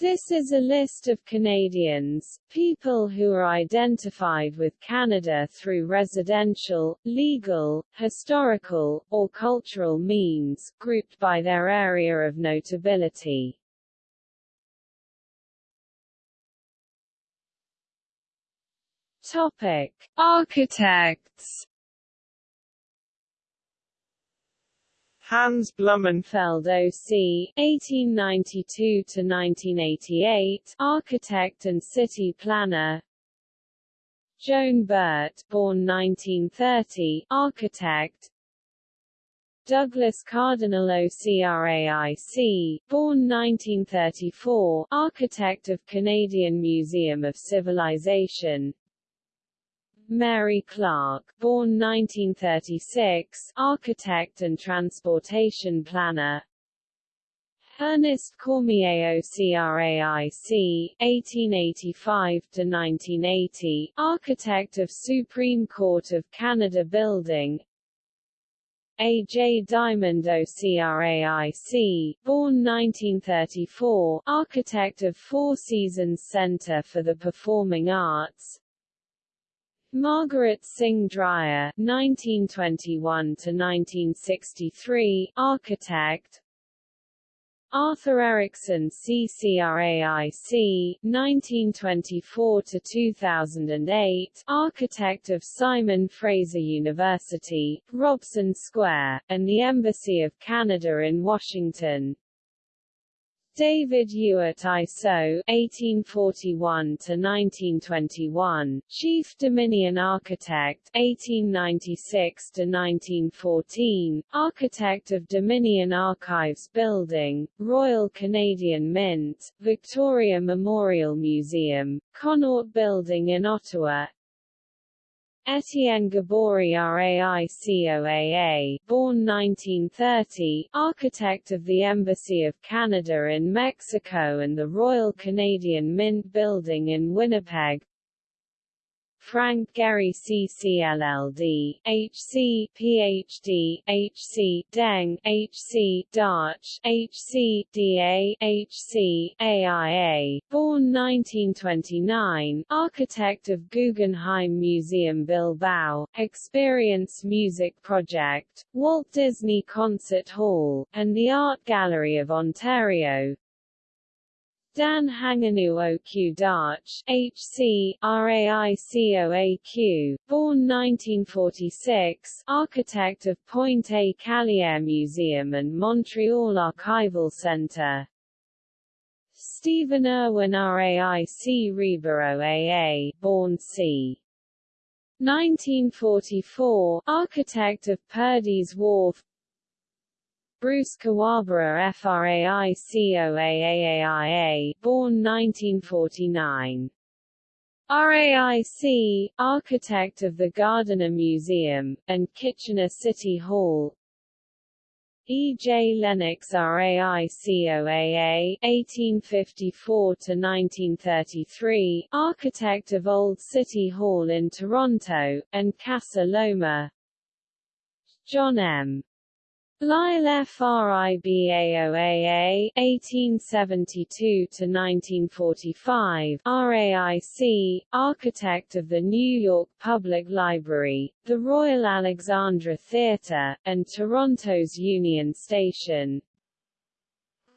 This is a list of Canadians, people who are identified with Canada through residential, legal, historical, or cultural means, grouped by their area of notability. Topic: Architects Hans Blumenfeld O.C. (1892–1988), architect and city planner. Joan Burt, born 1930, architect. Douglas Cardinal OCRAIC, born 1934, architect of Canadian Museum of Civilization. Mary Clark, born 1936, architect and transportation planner. Ernest Cormier OCRAIC, 1885–1980, architect of Supreme Court of Canada Building A. J. Diamond OCRAIC, born 1934, architect of Four Seasons Centre for the Performing Arts Margaret Singh Dreyer (1921–1963), architect. Arthur Erickson CCRAIC (1924–2008), architect of Simon Fraser University, Robson Square, and the Embassy of Canada in Washington. David Ewart ISO (1841–1921), Chief Dominion Architect (1896–1914), Architect of Dominion Archives Building, Royal Canadian Mint, Victoria Memorial Museum, Connaught Building in Ottawa, Etienne Gaboury RAICOAA, born 1930, architect of the Embassy of Canada in Mexico and the Royal Canadian Mint Building in Winnipeg Frank Gehry CCLLD, HC, PhD, HC, Deng, HC, Darch, HC, DA, HC, AIA, born 1929, architect of Guggenheim Museum Bilbao, Experience Music Project, Walt Disney Concert Hall, and the Art Gallery of Ontario, Dan Hanganu OQ Darch, HC, RAICOAQ, born 1946, architect of Pointe-à-Callieres Museum and Montreal Archival Centre. Stephen Irwin RAIC Ribeiro AA, born c. 1944, architect of Purdy's Wharf, Bruce Kuwabara FRAICOAAIA, born 1949. RAIC, architect of the Gardiner Museum, and Kitchener City Hall E. J. Lennox RAICOAA, 1854–1933, architect of Old City Hall in Toronto, and Casa Loma John M. Lyle FRIBAOAA, 1872–1945, RAIC, architect of the New York Public Library, the Royal Alexandra Theatre, and Toronto's Union Station.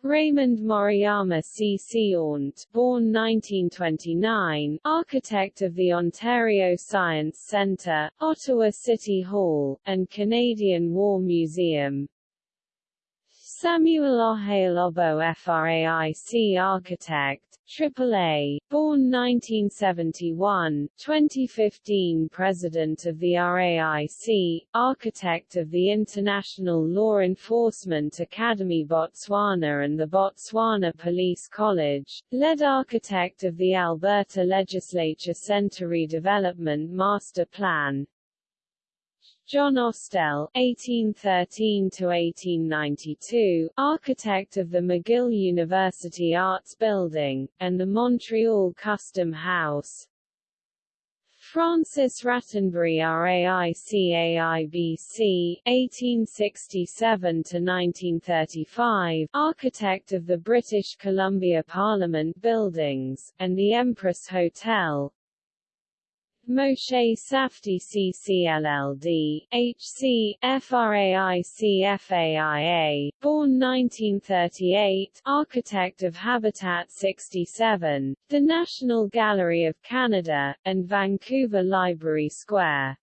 Raymond Moriyama C. Ornt, born 1929, architect of the Ontario Science Centre, Ottawa City Hall, and Canadian War Museum. Samuel Ohail-Obo FRAIC architect, AAA, born 1971, 2015 President of the RAIC, architect of the International Law Enforcement Academy Botswana and the Botswana Police College, lead architect of the Alberta Legislature Centre Redevelopment Master Plan, John Ostell (1813–1892), architect of the McGill University Arts Building and the Montreal Custom House. Francis Rattenbury RAICAIBC (1867–1935), architect of the British Columbia Parliament buildings and the Empress Hotel. Moshe Safdie CCLLD, HC, FRAICFAIA, born 1938, architect of Habitat 67, the National Gallery of Canada, and Vancouver Library Square.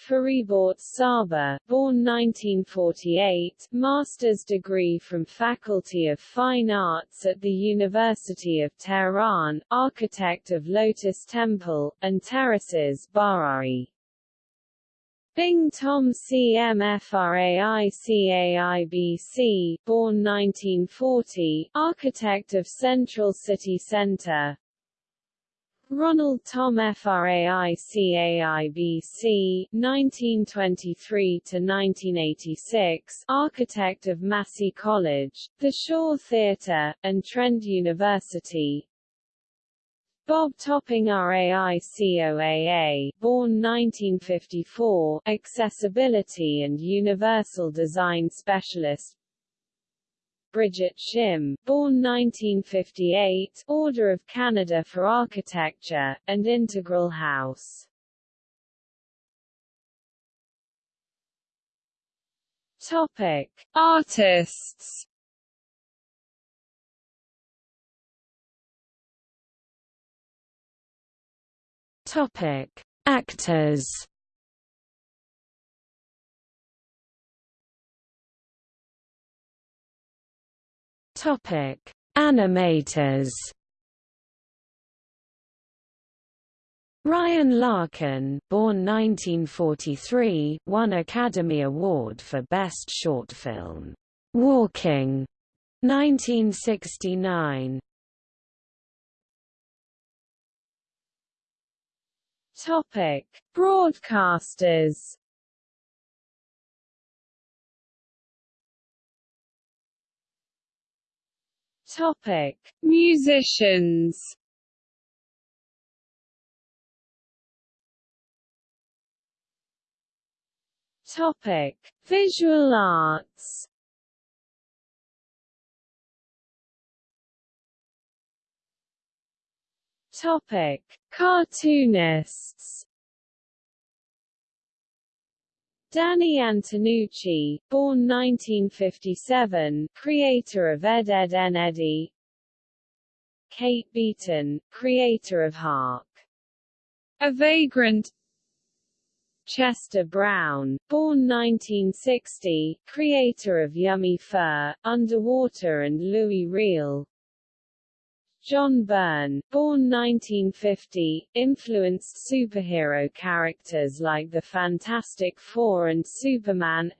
Fariborz Saba, born 1948, master's degree from Faculty of Fine Arts at the University of Tehran, architect of Lotus Temple, and Terraces Barari. Bing Thom CMFRAICAIBC, born 1940, architect of Central City Center, Ronald Thom FRAICAIBC 1923–1986 architect of Massey College, the Shaw Theatre, and Trent University. Bob Topping RAICOAA, born 1954, accessibility and universal design specialist Brigitte Shim, born 1958, Order of Canada for Architecture, and Integral House. Topic: Artists. Topic: Actors. Topic: Animators. Ryan Larkin, born 1943, won Academy Award for Best Short Film, Walking, 1969. Topic: Broadcasters. Topic: Musicians. Topic: Visual arts. Topic: Cartoonists. Danny Antonucci, born 1957, creator of Ed Edd n Eddy Kate Beaton, creator of Hark! A Vagrant. Chester Brown, born 1960, creator of Yummy Fur, Underwater and Louis Riel John Byrne, born 1950, influenced superhero characters like the Fantastic Four and Superman.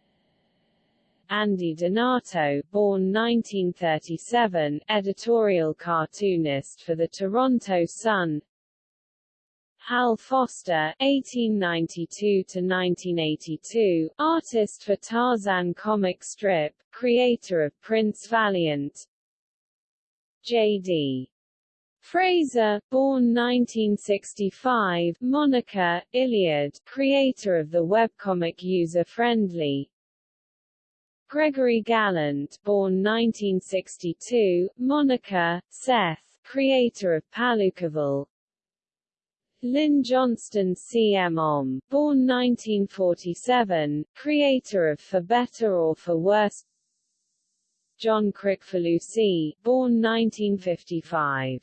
Andy Donato, born 1937, editorial cartoonist for the Toronto Sun. Hal Foster, 1892–1982, artist for Tarzan comic strip, creator of Prince Valiant. J.D. Frazer, born 1965, Monica, Illiad, creator of the webcomic User-Friendly. Gregory Gallant, born 1962, Monica, Seth, creator of Palookaville. Lynn Johnston CM born 1947, creator of For Better or For Worse. John Kricfalusi, born 1955.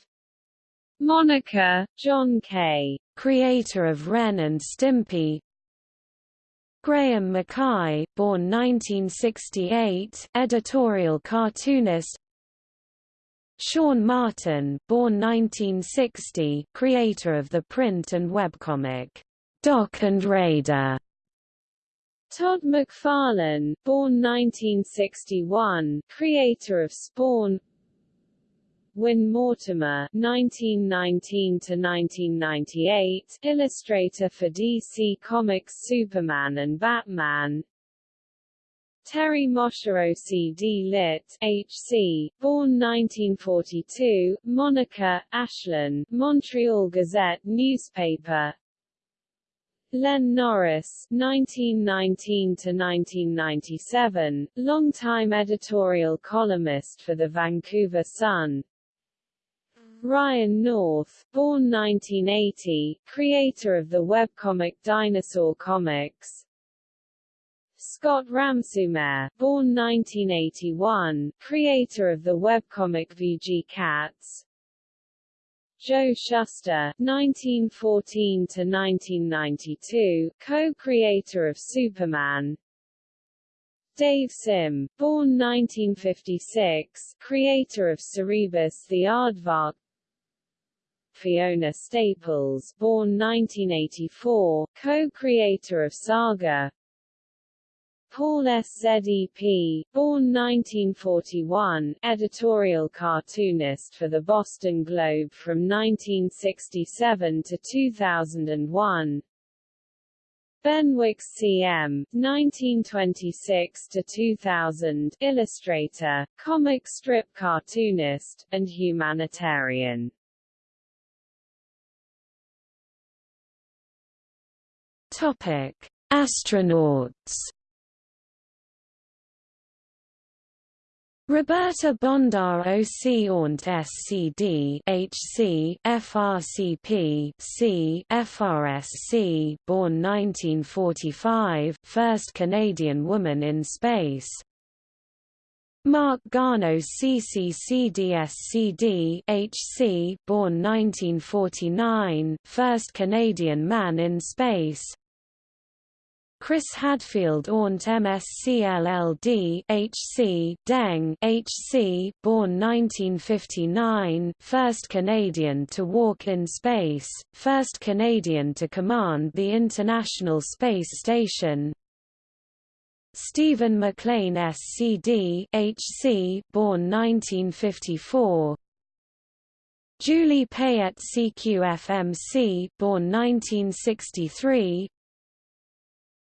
Monica, John K., creator of Ren and Stimpy Graham Mackay, born 1968, editorial cartoonist Sean Martin, born 1960, creator of the print and webcomic, Doc and Raider Todd McFarlane, born 1961, creator of Spawn Win Mortimer (1919–1998), illustrator for DC Comics Superman and Batman. Terry Mosher OCD Lit. H.C., born 1942, Monica, Aislin, Montreal Gazette newspaper Len Norris (1919–1997), longtime editorial columnist for the Vancouver Sun. Ryan North, born 1980, creator of the webcomic Dinosaur Comics. Scott Ramsoomair, born 1981, creator of the webcomic VG Cats. Joe Shuster (1914–1992), co-creator of Superman. Dave Sim, born 1956, creator of Cerebus the Aardvark. Fiona Staples, born 1984, co-creator of Saga. Paul S. SZEP, born 1941, editorial cartoonist for the Boston Globe from 1967 to 2001. Benwick CM, 1926 to 2000, illustrator, comic strip cartoonist, and humanitarian. Topic: Astronauts Roberta Bondar OC Aunt SCD HC FRCP C FRSC born 1945 first Canadian woman in space. Marc Garneau CCCDSCD HC born 1949 first Canadian man in space Chris Hadfield Aunt MSCLLD HC Deng HC born 1959 first Canadian to walk in space first Canadian to command the International Space Station. Steven MacLean SCD HC born 1954 Julie Payette CQFMC born 1963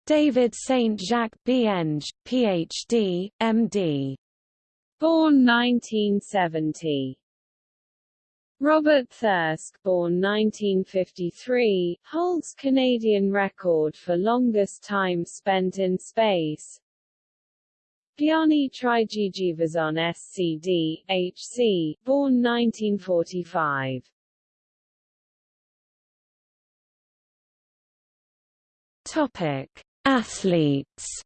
David St. Jacques Bienge, Ph.D., M.D. Born 1970. Robert Thirsk born 1953, holds Canadian record for longest time spent in space. Bjarni Tryggvason SCD, HC, born 1945. Topic Athletes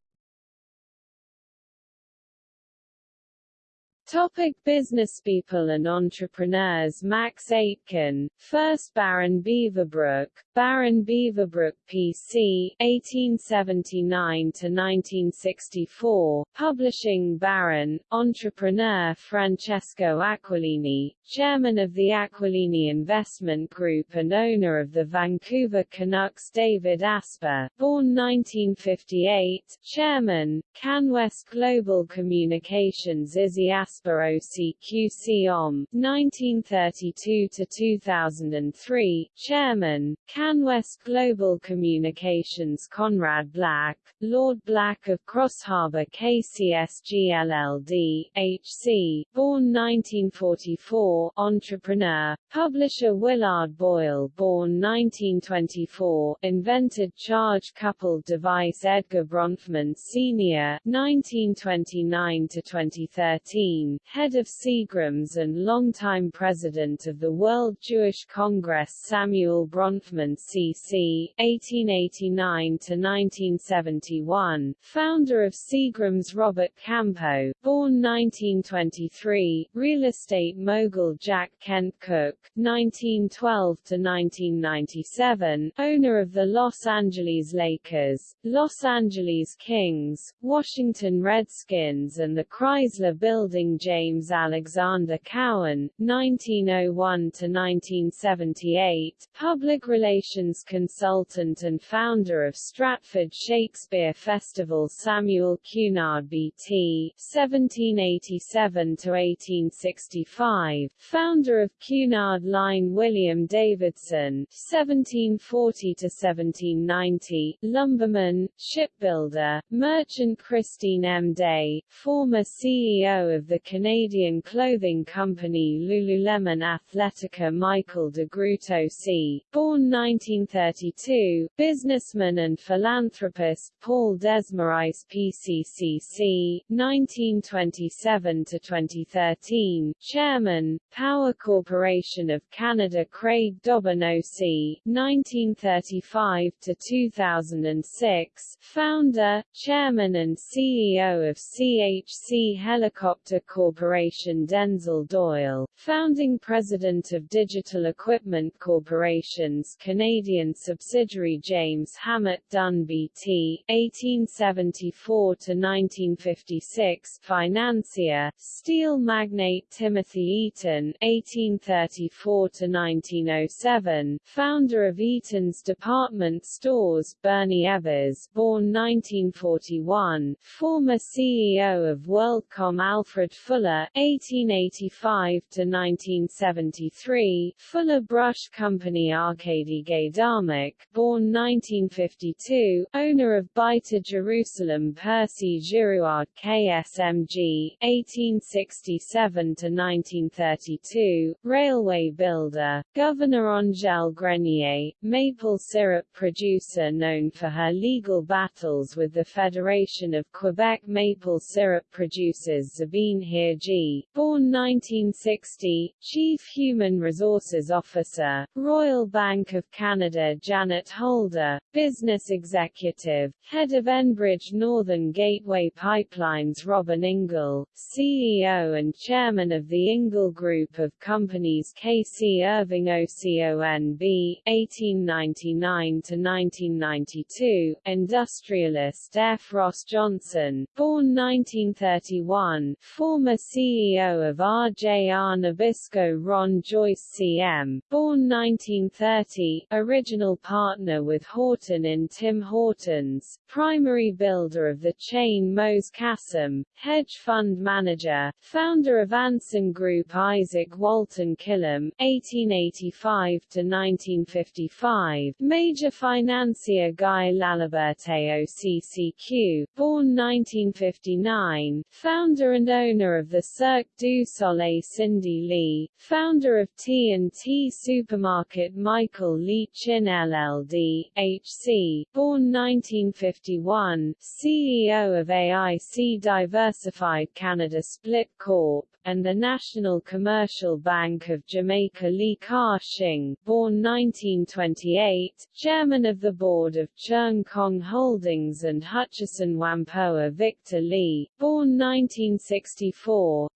Topic businesspeople and entrepreneurs Max Aitken, 1st Baron Beaverbrook, Baron Beaverbrook PC, 1879–1964, Publishing Baron, Entrepreneur Francesco Aquilini, Chairman of the Aquilini Investment Group and owner of the Vancouver Canucks David Asper, born 1958, Chairman, CanWest Global Communications Izzy Asper Asper OCQC OM, 1932–2003, Chairman, CanWest Global Communications Conrad Black, Lord Black of Crossharbour KCSG LLD, HC, born 1944, entrepreneur, publisher Willard Boyle born 1924, invented charge-coupled device Edgar Bronfman Sr. 1929–2013, head of Seagram's and longtime president of the World Jewish Congress Samuel Bronfman C.C. 1889–1971, founder of Seagram's Robert Campeau, born 1923, real estate mogul Jack Kent Cooke, 1912–1997, owner of the Los Angeles Lakers, Los Angeles Kings, Washington Redskins and the Chrysler Building James Alexander Cowan, 1901–1978, public relations consultant and founder of Stratford Shakespeare Festival Samuel Cunard B.T. 1787–1865, founder of Cunard Line William Davidson 1740–1790, lumberman, shipbuilder, merchant Christine M. Day, former CEO of the Canadian clothing company Lululemon Athletica Michael DeGroote C., born 1932, businessman and philanthropist Paul Desmarais PCCC, 1927–2013, chairman, Power Corporation of Canada Craig Dobbin OC, 1935–2006, founder, chairman and CEO of CHC Helicopter Corporation Denzil Doyle, founding president of Digital Equipment Corporation's Canadian subsidiary James Hammett Dunn BT, 1874–1956, financier, steel magnate Timothy Eaton, 1834–1907, founder of Eaton's department stores Bernie Ebbers born 1941, former CEO of WorldCom Alfred Fuller, 1885–1973, Fuller Brush Company Arcadi Gaydamak, born 1952, owner of Beitar Jerusalem Percy Girouard KSMG, 1867–1932, railway builder, Governor Angèle Grenier, maple syrup producer known for her legal battles with the Federation of Quebec maple syrup producers Sabine Hirji, born 1960, Chief Human Resources Officer, Royal Bank of Canada Janet Holder, Business Executive, Head of Enbridge Northern Gateway Pipelines Robin Ingle, CEO and Chairman of the Ingle Group of Companies KC Irving OCONB, 1899–1992, Industrialist F. Ross Johnson, born 1931, former CEO of RJR Nabisco Ron Joyce CM, born 1930, original partner with Horton in Tim Hortons, primary builder of the chain Moez Kassam, hedge fund manager, founder of Anson Group Isaac Walton Killam, 1885–1955, major financier Guy Laliberte OCCQ, born 1959, founder and owner of the Cirque du Soleil Cindy Lee, founder of T&T Supermarket Michael Lee Chin LLD, HC, born 1951, CEO of AIC Diversified Canada Split Corp and the National Commercial Bank of Jamaica Li Ka-shing, born 1928, Chairman of the Board of Cheung Kong Holdings and Hutchison Whampoa Victor Li, born 1964,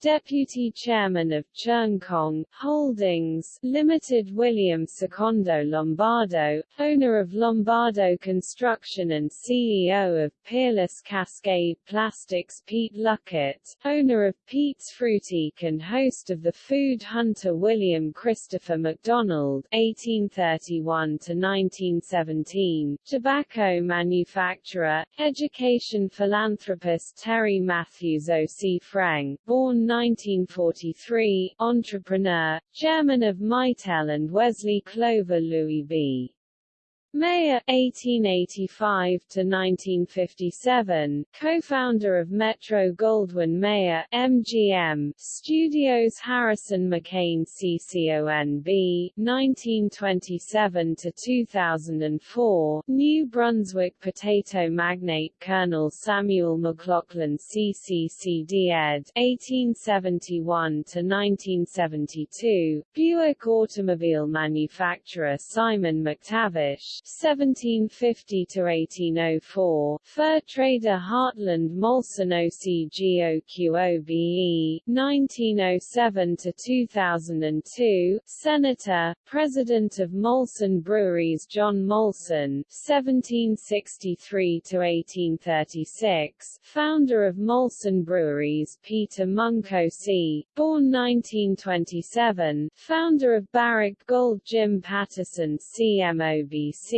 Deputy Chairman of Cheung Kong Holdings Limited William Secondo Lombardo, owner of Lombardo Construction and CEO of Peerless Cascade Plastics Pete Luckett, owner of Pete's Frootique and host of the food hunter William Christopher McDonald (1831–1917), tobacco manufacturer, education philanthropist Terry Matthews O.C. Born 1943, entrepreneur, chairman of Mitel and Wesley Clover Louis B. Mayer, 1885 to 1957, co-founder of Metro-Goldwyn-Mayer MGM, Studios Harrison McCain CCONB, 1927 to 2004, New Brunswick potato magnate Colonel Samuel McLaughlin CCCD ed. 1871–1972, Buick automobile manufacturer Simon McTavish (1750–1804), fur trader Hartland Molson OCGOQOBE (1907–2002), senator, president of Molson Breweries John Molson (1763–1836), founder of Molson Breweries Peter Munkocy, born 1927, founder of Barrick Gold Jim Pattison CMOBC,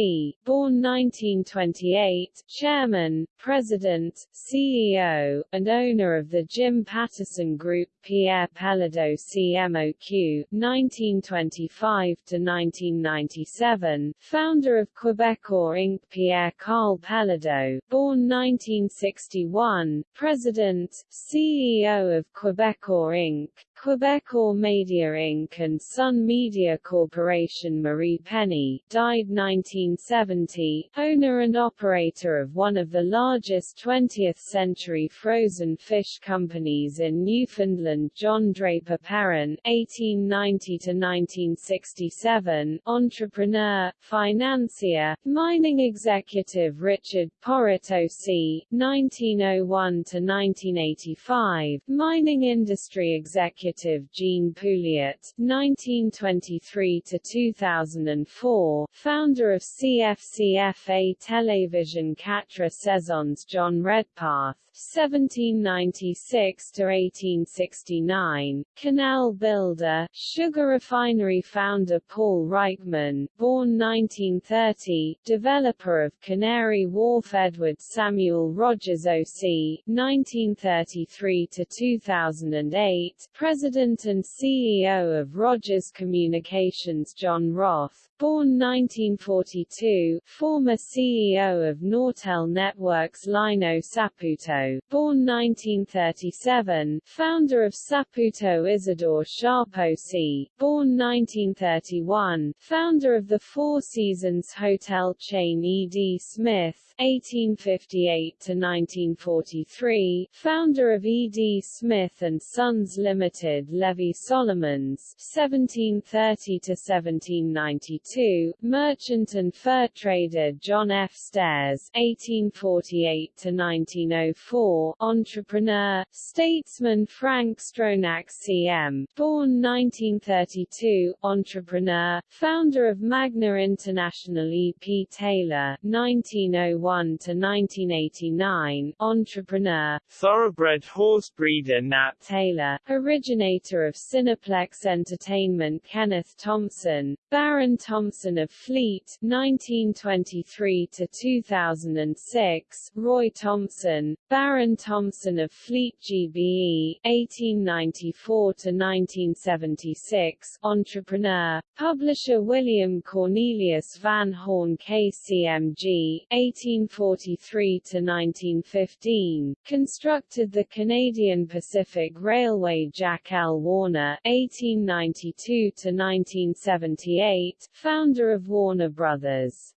born 1928, chairman, president, CEO, and owner of the Jim Pattison Group Pierre Péladeau CMOQ, 1925–1997, founder of Quebecor Inc. Pierre Carl Péladeau, born 1961, President, CEO of Quebecor Inc., Quebecor Media Inc. and Sun Media Corporation Marie Penny, died 1970, owner and operator of one of the largest 20th-century frozen fish companies in Newfoundland John Draper Perrin (1890–1967), entrepreneur, financier, mining executive Richard Porritt O.C. (1901–1985), mining industry executive executive Jean Pouliot (1923–2004), founder of CFCFA Television Quatre Saisons John Redpath (1796–1869), canal builder, sugar refinery founder Paul Reichmann, born 1930, developer of Canary Wharf Edward Samuel Rogers O.C. (1933–2008), President and CEO of Rogers Communications John Roth, born 1942, former CEO of Nortel Networks Lino Saputo, born 1937, founder of Saputo Isadore Sharp C, born 1931, founder of the Four Seasons hotel chain E.D. Smith, 1858–1943, founder of E.D. Smith & Sons Limited Levy Solomons 1730–1792, merchant and fur trader John F. Stairs 1848–1904, entrepreneur, statesman Frank Stronach C.M., born 1932, entrepreneur, founder of Magna International E. P. Taylor 1901 to 1989, entrepreneur, thoroughbred horse breeder Nat Taylor, originator of Cineplex Entertainment Kenneth Thomson, Baron Thomson of Fleet 1923 to 2006, Roy Thomson, Baron Thomson of Fleet GBE 1894 to 1976, entrepreneur, publisher William Cornelius Van Horne KCMG 1843 to 1915, constructed the Canadian Pacific Railway Jack L. Warner 1892 to 1978, founder of Warner Brothers.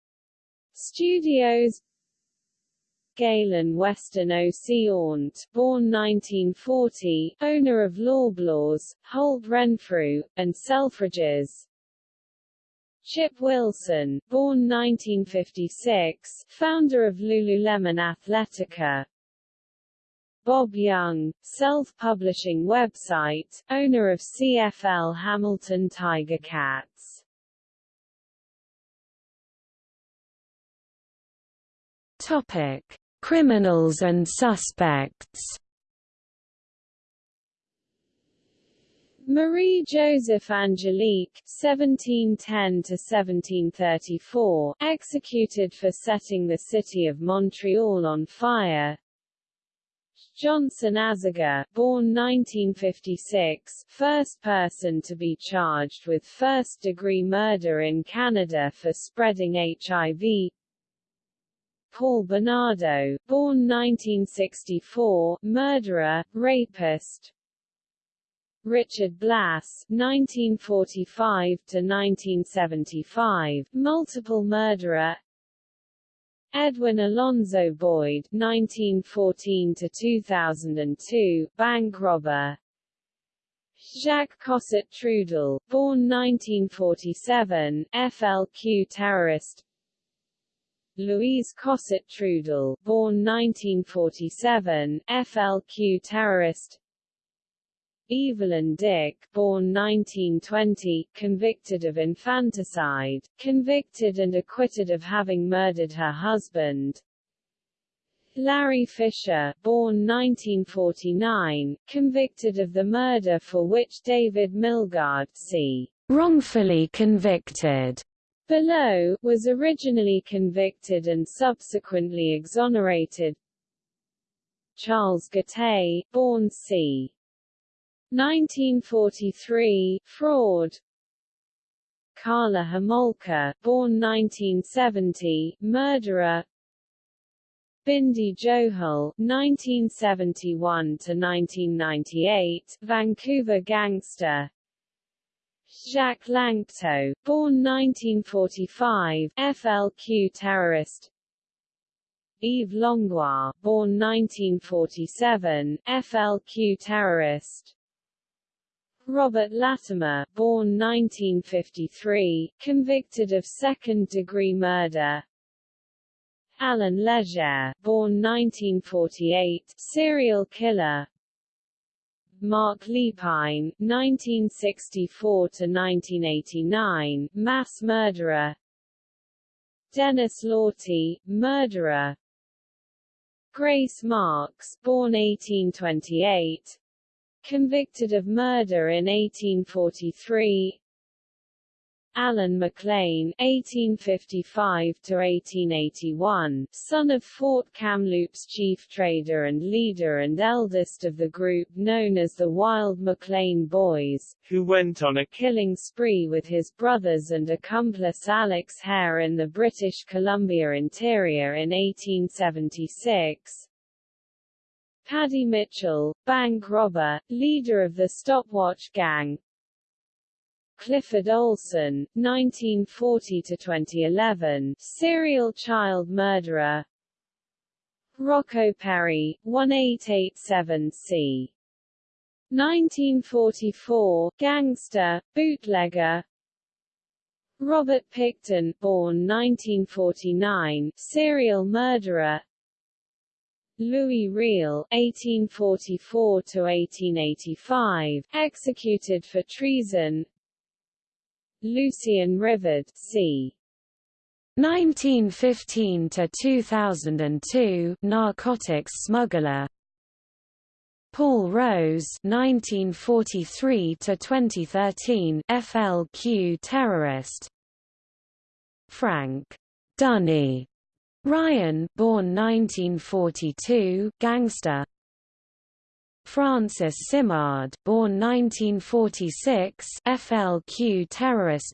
Studios Galen Weston O. C. Aunt, born 1940, owner of Loblaws, Holt Renfrew, and Selfridges, Chip Wilson, born 1956, founder of Lululemon Athletica. Bob Young, self-publishing website, owner of CFL Hamilton Tiger Cats. Topic: Criminals and suspects. Marie Joseph Angelique (1710–1734), executed for setting the city of Montreal on fire. Johnson Aziga, born 1956, first person to be charged with first-degree murder in Canada for spreading HIV. Paul Bernardo, born 1964, murderer, rapist, Richard Blass (1945–1975), multiple murderer. Edwin Alonzo Boyd (1914–2002), bank robber. Jacques Cossette Trudel, born 1947, FLQ terrorist. Louise Cossette-Trudel, born 1947, FLQ terrorist. Evelyn Dick, born 1920, convicted of infanticide, convicted and acquitted of having murdered her husband. Larry Fisher, born 1949, convicted of the murder for which David Milgaard c. wrongfully convicted below, was originally convicted and subsequently exonerated. Charles Gattei, born c. 1943, fraud. Karla Homolka, born 1970, murderer. Bindi Johal, 1971 to 1998, Vancouver gangster. Jacques Lanctot, born 1945, FLQ terrorist. Yves Langlois, born 1947, FLQ terrorist. Robert Latimer, born 1953, convicted of second-degree murder. Allan Legere, born 1948, serial killer. Marc Lépine, 1964–1989, mass murderer. Denis Lortie, murderer. Grace Marks, born 1828 convicted of murder in 1843 Allen McLean (1855–1881), son of Fort Kamloops chief trader and leader and eldest of the group known as the Wild McLean Boys, who went on a killing spree with his brothers and accomplice Alex Hare in the British Columbia interior in 1876. Paddy Mitchell, bank robber, leader of the Stopwatch Gang, Clifford Olson, 1940–2011, serial child murderer Rocco Perri, 1887c. 1944, gangster, bootlegger Robert Pickton, born 1949, serial murderer Louis Riel (1844–1885), executed for treason. Lucien Rivard, c. 1915 to 2002 narcotics smuggler. Paul Rose 1943 to 2013 FLQ terrorist. Frank Dunny. Ryan born 1942 gangster Francis Simard, born 1946, FLQ terrorist.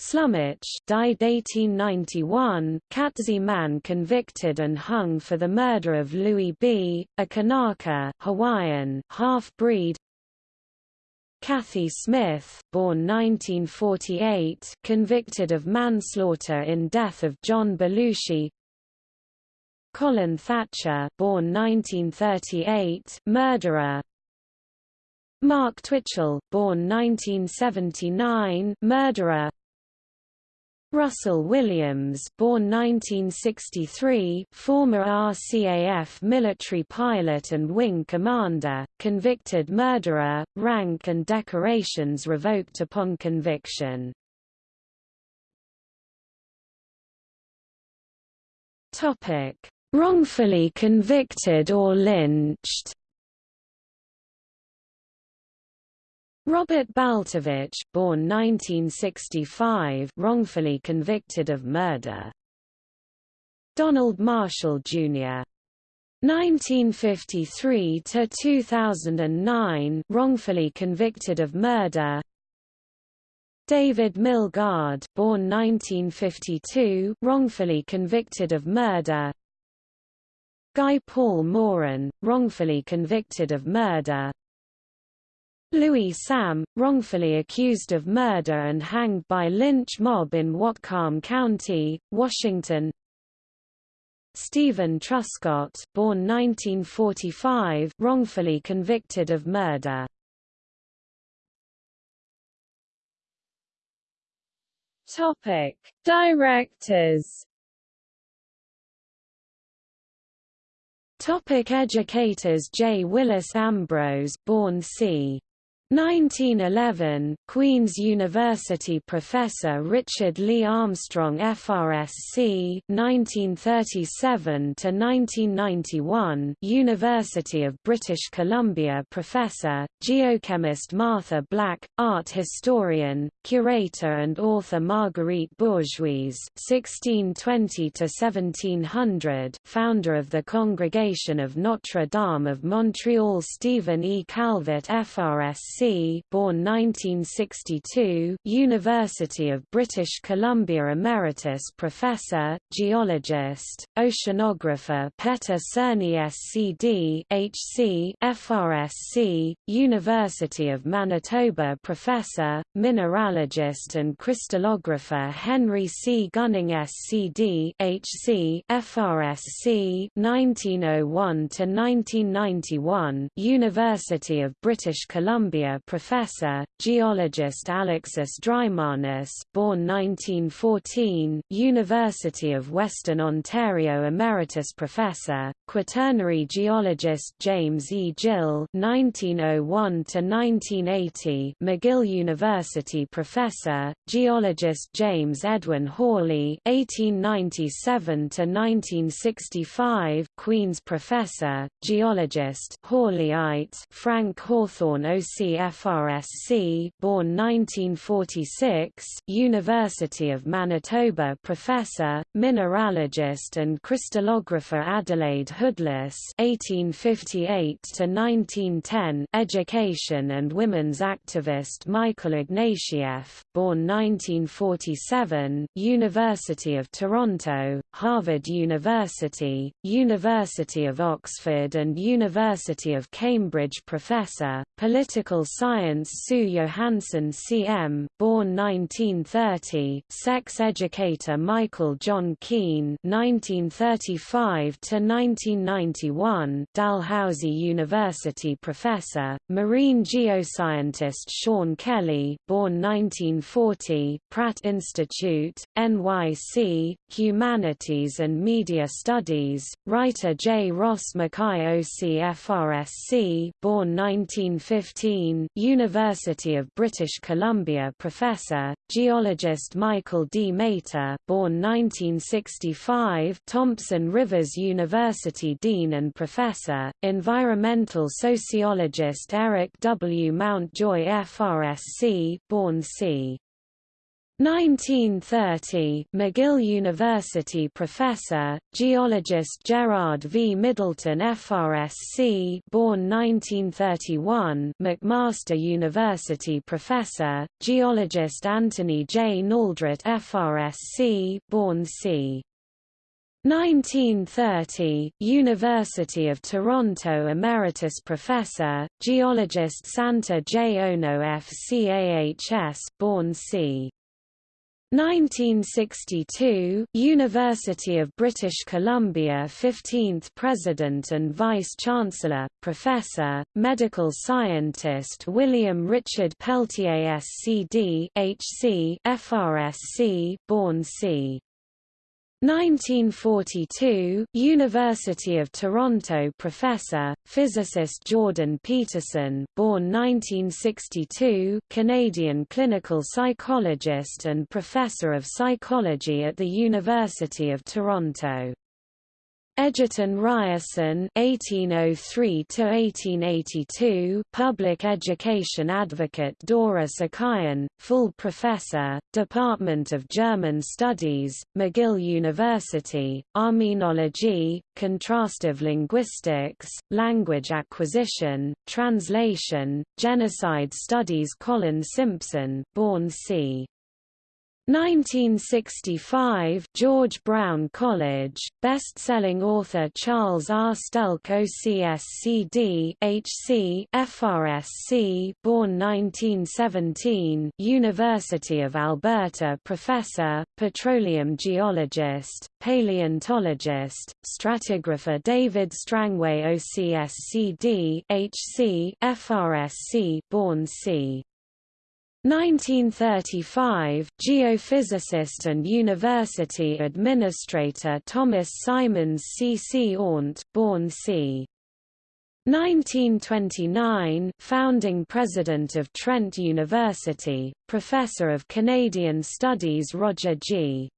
Slumach, died 1891, Katzie man convicted and hung for the murder of Louis B., a Kanaka, Hawaiian, half-breed. Cathy Smith, born 1948, convicted of manslaughter in death of John Belushi. Colin Thatcher, born 1938, murderer. Mark Twitchell, born 1979, murderer. Russell Williams, born 1963, former RCAF military pilot and wing commander, convicted murderer, rank and decorations revoked upon conviction. Topic: wrongfully convicted or lynched. Robert Baltovich, born 1965, wrongfully convicted of murder. Donald Marshall, Jr. 1953 to 2009, wrongfully convicted of murder. David Milgaard, born 1952, wrongfully convicted of murder. Guy Paul Morin, wrongfully convicted of murder. Louis Sam, wrongfully accused of murder and hanged by lynch mob in Whatcom County, Washington. Stephen Truscott, born 1945, wrongfully convicted of murder. Topic: Directors Topic educators J. Willis Ambrose born c. 1911, Queen's University professor Richard Lee Armstrong FRSC 1937 to 1991, University of British Columbia professor, geochemist Martha Black, art historian, curator and author Marguerite Bourgeoys 1620 to 1700, founder of the Congregation of Notre Dame of Montreal Stephen E. Calvert FRSC born 1962, University of British Columbia Emeritus Professor, Geologist, Oceanographer Petter Cerny SCD HC, FRSC, University of Manitoba Professor, Mineralogist and Crystallographer Henry C. Gunning SCD HC, FRSC 1901–1991 University of British Columbia professor, geologist Alexis Dreimanis born 1914, University of Western Ontario Emeritus Professor, Quaternary geologist James E. Gill 1901–1980 McGill University Professor, geologist James Edwin Hawley 1897–1965 Queen's Professor, geologist Hawleyite Frank Hawthorne OC FRSC born 1946, University of Manitoba professor, mineralogist and crystallographer Adelaide Hoodless 1858 to 1910, education and women's activist Michael Ignatieff born 1947, University of Toronto, Harvard University, University of Oxford and University of Cambridge professor, political science Sue Johanson C.M., born 1930, sex educator Michael John Keen 1935–1991 Dalhousie University professor, marine geoscientist Sean Kelly born 1940, Pratt Institute, NYC, Humanities and Media Studies, writer J. Ross Mackay OCFRSC born 1915 University of British Columbia professor, geologist Michael D. Mehta born 1965 Thompson Rivers University dean and professor, environmental sociologist Eric W. Mountjoy FRSC born c. 1930, McGill University professor, geologist Gerard V. Middleton FRSC born 1931, McMaster University professor, geologist Anthony J. Naldrett FRSC born c. 1930, University of Toronto Emeritus Professor, geologist Santa J. Ono FCAHS born c. 1962, University of British Columbia 15th President and Vice-Chancellor, Professor, Medical Scientist William Richard Peltier SCD HC, FRSC born c. 1942, University of Toronto professor, physicist Jordan Peterson born 1962, Canadian clinical psychologist and professor of psychology at the University of Toronto. Egerton Ryerson (1803–1882), public education advocate Dora Sakayan, full professor, Department of German Studies, McGill University, Armenology, Contrastive Linguistics, Language Acquisition, Translation, Genocide Studies Colin Simpson, born c. 1965 George Brown College, best-selling author Charles R. Stelck OCSCD HC, FRSC born 1917 University of Alberta professor, petroleum geologist, paleontologist, stratigrapher David Strangway OCSCD HC, FRSC born c. 1935, geophysicist and university administrator Thomas Symons C. C. Aunt, born c. 1929, founding president of Trent University, professor of Canadian Studies Roger G.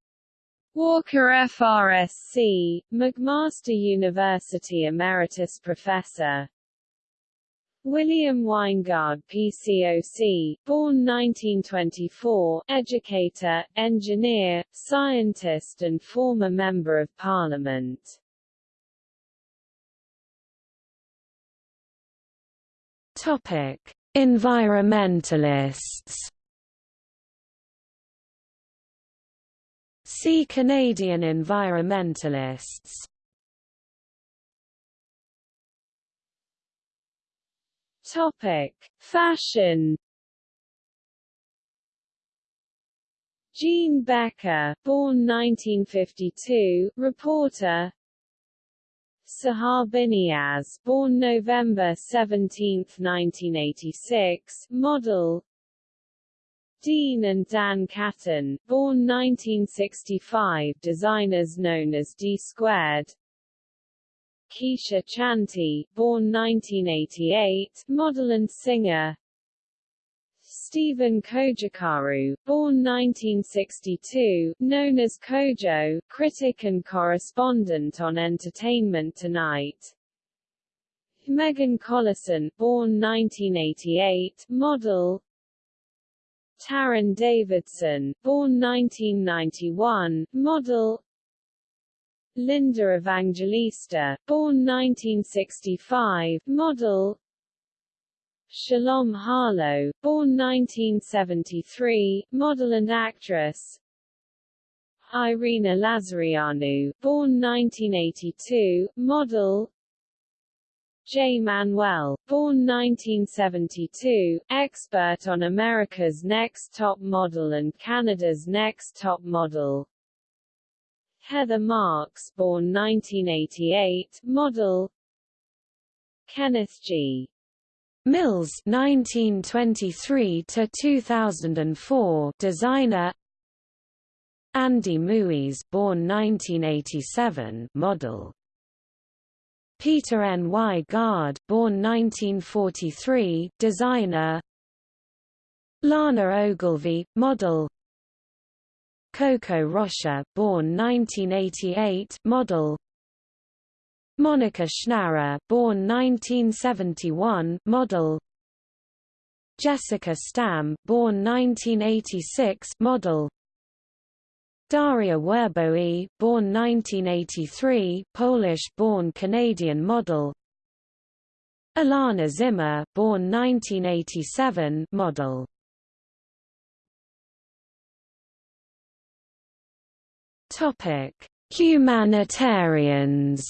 Walker FRSC, McMaster University Emeritus Professor, William Winegard PCOC, born 1924, educator, engineer, scientist and former Member of Parliament. Topic: Environmentalists. See Canadian environmentalists Topic: Fashion. Jean Beker, born 1952, reporter. Sahar Biniaz, born November 17, 1986, model. Dean and Dan Caten, born 1965, designers known as D Squared. Keshia Chanté, born 1988, model and singer. Stephen Cojocaru, born 1962, known as Cojo, critic and correspondent on Entertainment Tonight. Meghan Collison, born 1988, model. Taryn Davidson, born 1991, model. Linda Evangelista, born 1965, model. Shalom Harlow, born 1973, model and actress. Irina Lazareanu, born 1982, model. J. Manuel, born 1972, expert on America's Next Top Model and Canada's Next Top Model Heather Marks born 1988, model Kenneth G. Mills 1923 to 2004 designer Andy Muise born 1987 model Peter Nygard born 1943 designer Lana Ogilvie model Coco Rocha, born 1988, model. Monica Schnarrer, born 1971, model. Jessica Stam, born 1986, model. Daria Werbowy, born 1983, Polish-born Canadian model. Alana Zimmer, born 1987, model. Topic: Humanitarians.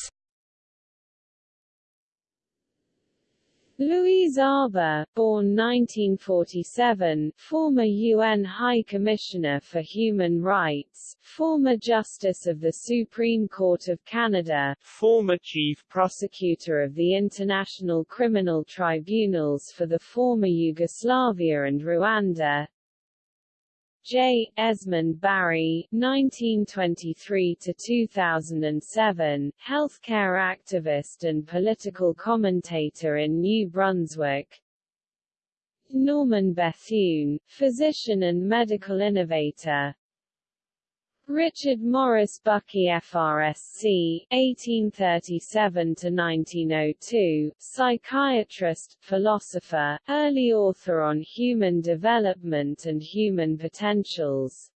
Louise Arbour, born 1947, former UN High Commissioner for Human Rights, former Justice of the Supreme Court of Canada, former Chief Prosecutor of the International Criminal Tribunals for the former Yugoslavia and Rwanda, J. Esmond Barry, 1923–2007, healthcare activist and political commentator in New Brunswick Norman Bethune, physician and medical innovator Richard Morris Buckie FRSC, 1837–1902, psychiatrist, philosopher, early author on human development and human potentials.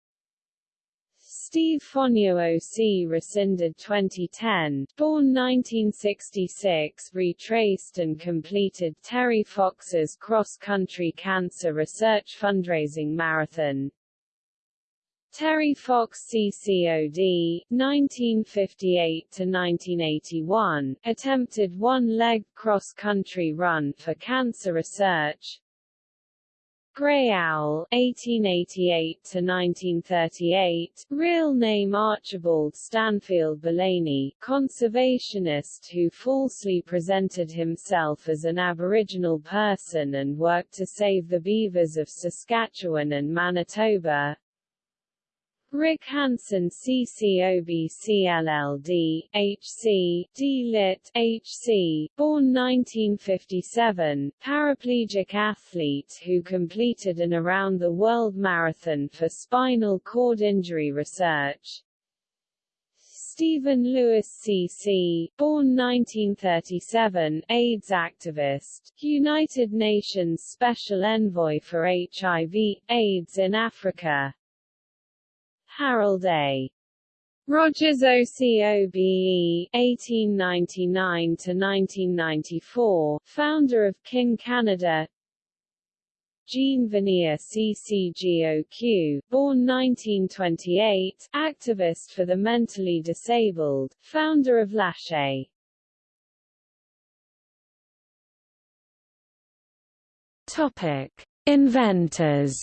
Steve Fonyo OC rescinded 2010, born 1966 retraced and completed Terry Fox's cross-country cancer research fundraising marathon, Terry Fox CCOD, 1958–1981, attempted one-leg cross-country run for cancer research. Grey Owl, 1888–1938, real name Archibald Stanfield Belaney, conservationist who falsely presented himself as an Aboriginal person and worked to save the beavers of Saskatchewan and Manitoba, Rick Hansen CCOBCLLD, HC, D-Lit, HC, born 1957, paraplegic athlete who completed an around-the-world marathon for spinal cord injury research. Stephen Lewis C.C., born 1937, AIDS activist, United Nations Special Envoy for HIV, AIDS in Africa, Harold A. Rogers OCOBE, 1899–1994, founder of King Canada Jean Vanier CCGOQ, born 1928, activist for the mentally disabled, founder of L'Arche. Topic. Inventors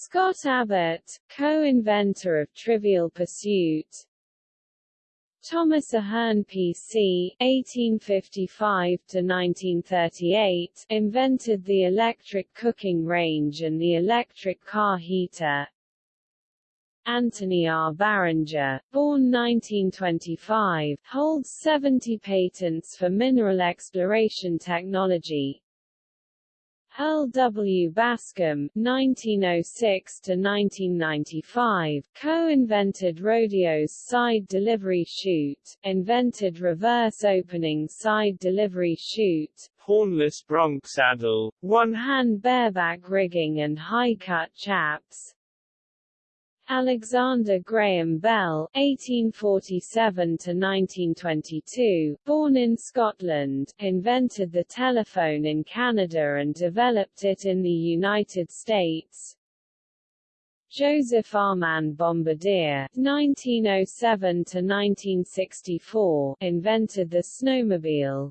Scott Abbott, co-inventor of Trivial Pursuit Thomas Ahearn PC, 1855–1938, invented the electric cooking range and the electric car heater. Anthony R. Barringer, born 1925, holds 70 patents for mineral exploration technology, Earl W. Bascom (1906–1995), co-invented Rodeo's side delivery chute, invented reverse opening side delivery chute, hornless bronc saddle, one-hand bareback rigging and high-cut chaps, Alexander Graham Bell (1847–1922), born in Scotland, invented the telephone in Canada and developed it in the United States. Joseph Armand Bombardier (1907–1964) invented the snowmobile.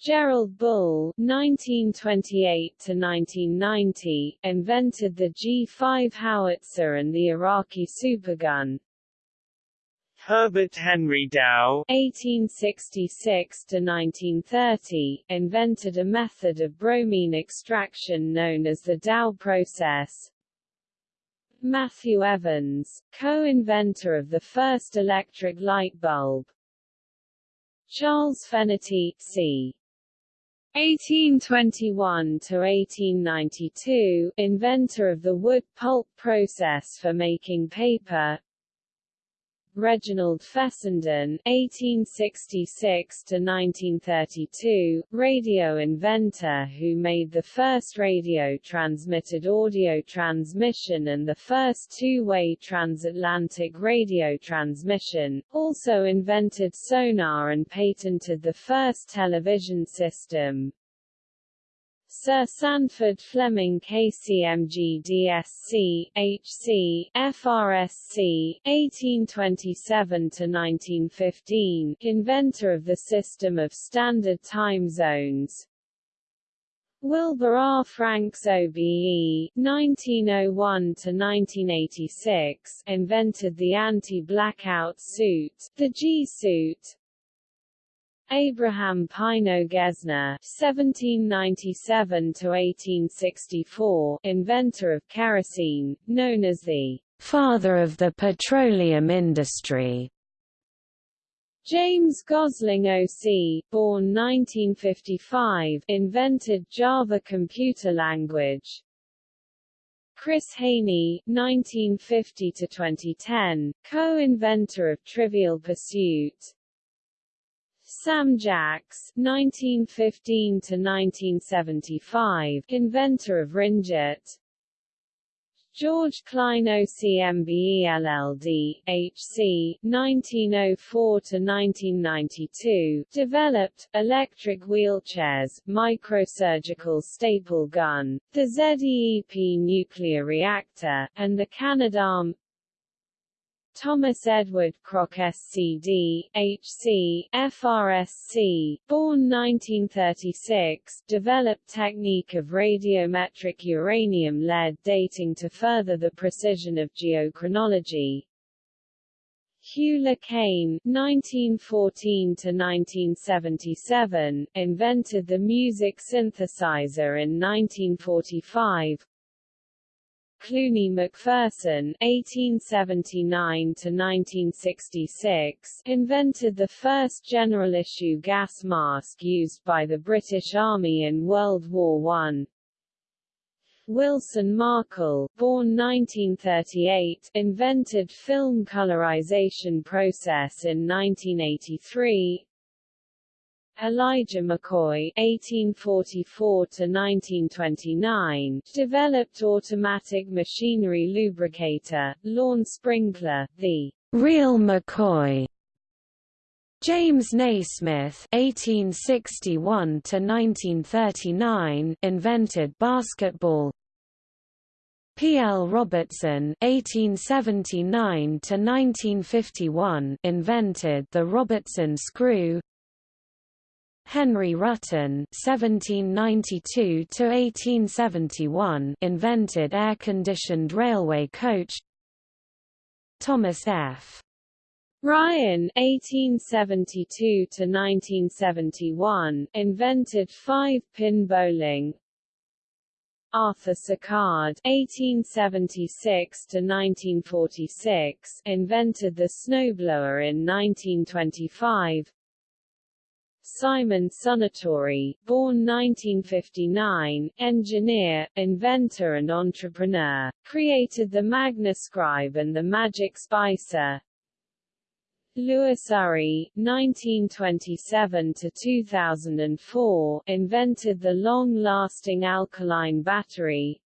Gerald Bull (1928–1990) invented the G5 howitzer and the Iraqi supergun. Herbert Henry Dow (1866–1930) invented a method of bromine extraction known as the Dow process. Matthew Evans, co-inventor of the first electric light bulb. Charles Fenerty, c. 1821 to 1892, inventor of the wood pulp process for making paper. Reginald Fessenden (1866–1932), radio inventor who made the first radio-transmitted audio transmission and the first two-way transatlantic radio transmission, also invented sonar and patented the first television system. Sir Sandford Fleming KCMG DSC, HC, FRSC, 1827–1915, inventor of the system of standard time zones. Wilbur R. Franks OBE, 1901–1986, invented the anti-blackout suit, the G-suit, Abraham Pineo Gesner (1797–1864), inventor of kerosene, known as the father of the petroleum industry. James Gosling O.C., born 1955, invented Java computer language. Chris Haney 1950–2010, co-inventor of Trivial Pursuit. Sam Jacks (1915–1975), inventor of ringette. George Klein OCMBE LLD, HC, 1904–1992, developed, electric wheelchairs, microsurgical staple gun, the ZEEP nuclear reactor, and the Canadarm Thomas Edward Krogh SCD, HC, FRSC, born 1936, developed technique of radiometric uranium-lead dating to further the precision of geochronology. Hugh Le Caine (1914–1977) invented the music synthesizer in 1945. Cluny McPherson (1879–1966) invented the first general-issue gas mask used by the British Army in World War I. Wilson Markle, born 1938, invented film colorization process in 1983. Elijah McCoy (1844–1929) developed automatic machinery lubricator, lawn sprinkler, the real McCoy. James Naismith (1861–1939) invented basketball. P. L. Robertson (1879–1951) invented the Robertson screw. Henry Ruttan (1792–1871) invented air-conditioned railway coach. Thomas F. Ryan (1872–1971) invented five-pin bowling. Arthur Sicard (1876–1946) invented the snowblower in 1925. Simon Sunatori, born 1959, engineer, inventor and entrepreneur, created the Magnascribe and the Magic Spicer. Louis Urry (1927–2004) invented the long-lasting alkaline battery.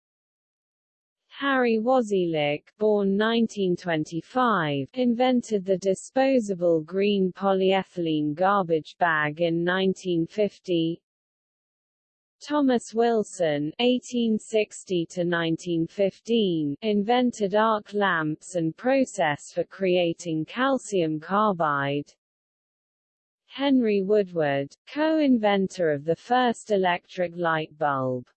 Harry Wasylyk, born 1925, invented the disposable green polyethylene garbage bag in 1950. Thomas Wilson (1860–1915) invented arc lamps and process for creating calcium carbide. Henry Woodward, co-inventor of the first electric light bulb.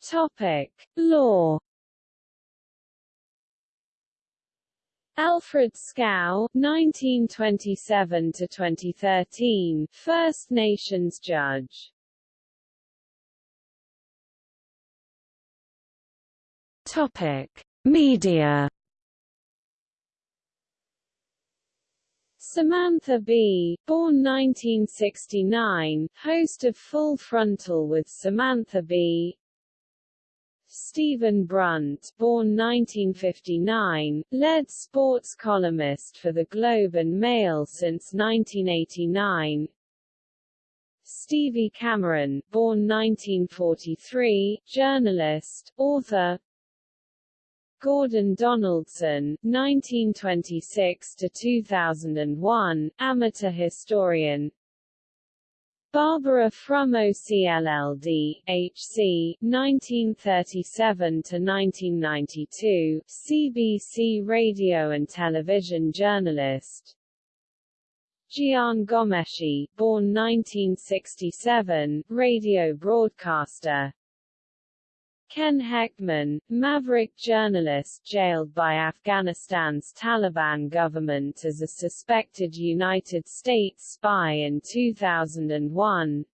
Topic: Law. Alfred Scow (1927–2013), First Nations judge. Topic: Media. Samantha Bee, born 1969, host of Full Frontal with Samantha Bee, Stephen Brunt, born 1959, led sports columnist for the Globe and Mail since 1989. Stevie Cameron, born 1943, journalist, author. Gordon Donaldson, 1926 to 2001, amateur historian. Barbara Frum OCLLD, HC, 1937–1992, CBC radio and television journalist. Jian Ghomeshi, born 1967, radio broadcaster. Ken Hechtman, maverick journalist jailed by Afghanistan's Taliban government as a suspected United States spy in 2001.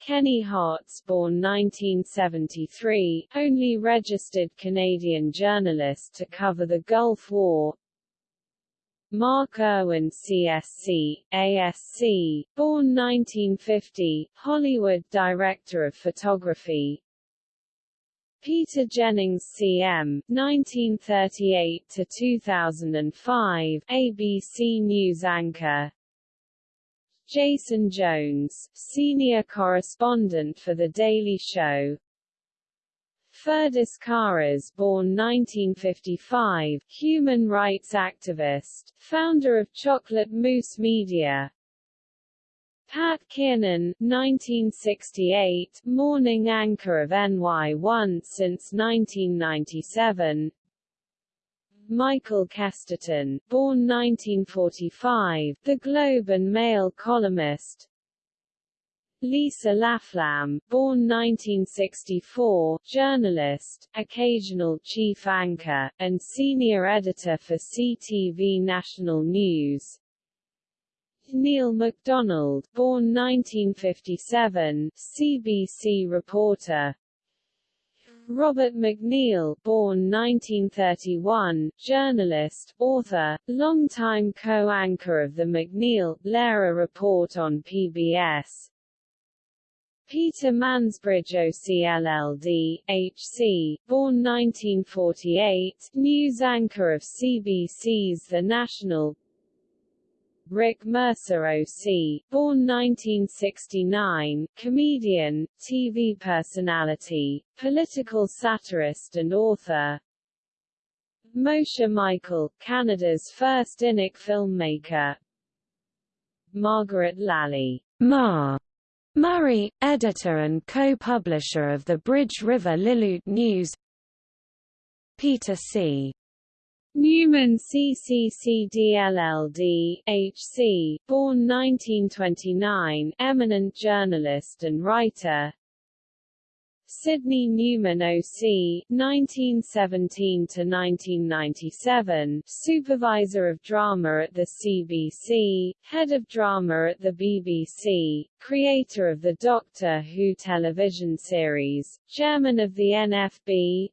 Kenny Hotz born 1973, only registered Canadian journalist to cover the Gulf War, Mark Irwin CSC, ASC, born 1950, Hollywood director of photography, Peter Jennings CM, 1938–2005, ABC News anchor. Jason Jones, senior correspondent for The Daily Show. Ferdis Karas born 1955, human rights activist, founder of Chocolate Mousse Media Pat Kiernan, 1968, morning anchor of NY1 since 1997. Michael Kesterton, born 1945, The Globe and Mail columnist. Lisa Laflamme, born 1964, journalist, occasional chief anchor, and senior editor for CTV National News. Neil MacDonald, born 1957, CBC reporter. Robert MacNeil, born 1931, journalist, author, longtime co-anchor of the MacNeil-Lehrer Report on PBS. Peter Mansbridge OCLLD, HC, born 1948, news anchor of CBC's The National Rick Mercer O.C., born 1969, comedian, TV personality, political satirist and author. Moshe Michael, Canada's first Inuk filmmaker. Margaret Lally, Ma. Murray, editor and co-publisher of the Bridge River Lillooet News. Peter C. Newman CCCDLLD, HC, born 1929, eminent journalist and writer. Sidney Newman OC, 1917–1997, Supervisor of Drama at the CBC, Head of Drama at the BBC, Creator of the Doctor Who television series, Chairman of the NFB,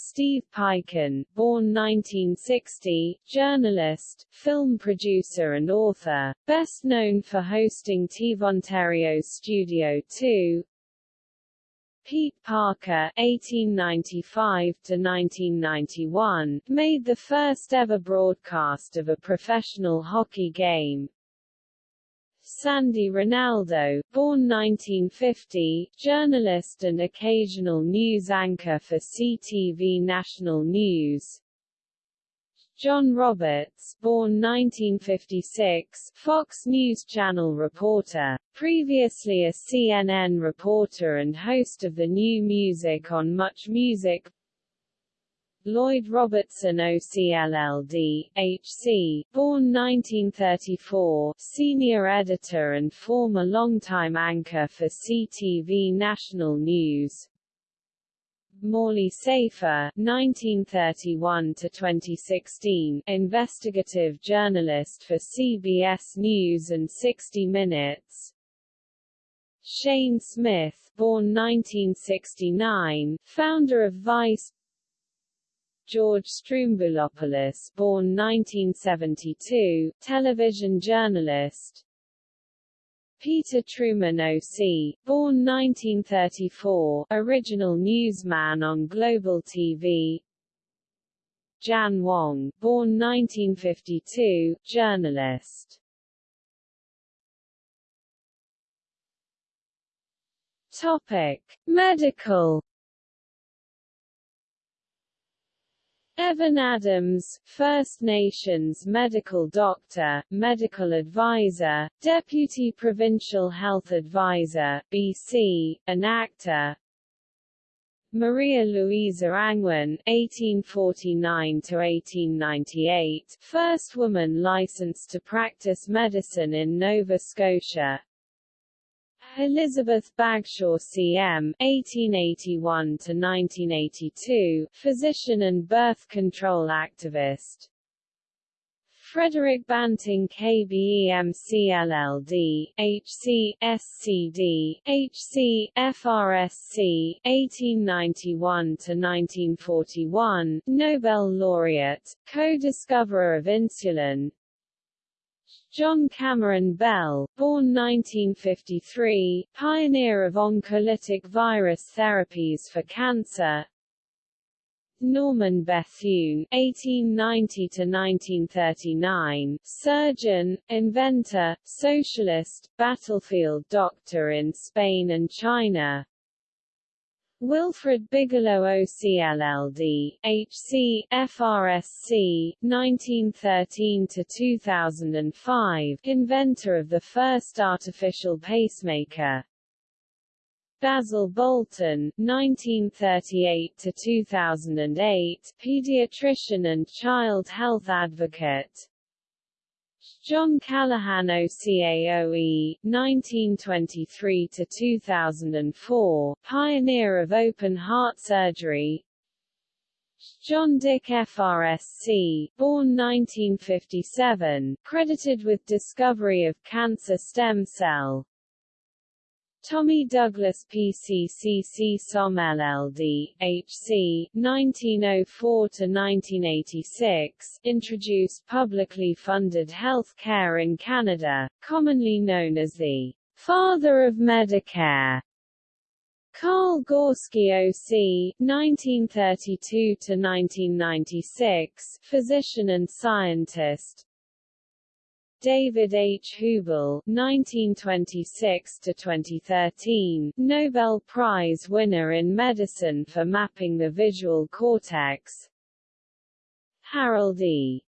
Steve Paikin, born 1960, journalist, film producer and author, best known for hosting TV Ontario's Studio 2, Pete Parker (1895–1991) made the first ever broadcast of a professional hockey game. Sandie Rinaldo, born 1950, journalist and occasional news anchor for CTV National News. John Roberts, born 1956, Fox News Channel reporter, previously a CNN reporter and host of the new music on Much Music, Lloyd Robertson OCLLD, HC, born 1934, senior editor and former longtime anchor for CTV National News. Morley Safer, 1931–2016, investigative journalist for CBS News and 60 Minutes. Shane Smith, born 1969, founder of Vice George Stroumboulopoulos born 1972, television journalist Peter Trueman O.C., born 1934, original newsman on Global TV Jan Wong, born 1952, journalist Topic. Medical Evan Adams, First Nations medical doctor, medical advisor, deputy provincial health advisor, BC, an actor. Maria Louisa Angwin, 1849–1898, first woman licensed to practice medicine in Nova Scotia. Elizabeth Bagshaw CM (1881–1982), physician and birth control activist. Frederick Banting KBEMC LLD, HC, SCD, HC, FRSC, 1891–1941, Nobel laureate, co-discoverer of insulin, John Cameron Bell, born 1953, pioneer of oncolytic virus therapies for cancer. Norman Bethune (1890–1939), surgeon, inventor, socialist, battlefield doctor in Spain and China. Wilfred Bigelow OCLLD, HC, FRSC, 1913–2005, inventor of the first artificial pacemaker. Basil Bolton, 1938–2008, pediatrician and child health advocate. John Callaghan OCAOE, 1923–2004, pioneer of open heart surgery. John Dick FRSC, born 1957, credited with discovery of cancer stem cell Tommy Douglas PCCC SOM LLD, HC, 1904–1986, introduced publicly funded health care in Canada, commonly known as the father of Medicare. Carl Gorski O.C., 1932–1996, physician and scientist, David H. Hubel (1926–2013), Nobel Prize winner in medicine for mapping the visual cortex. Harold E.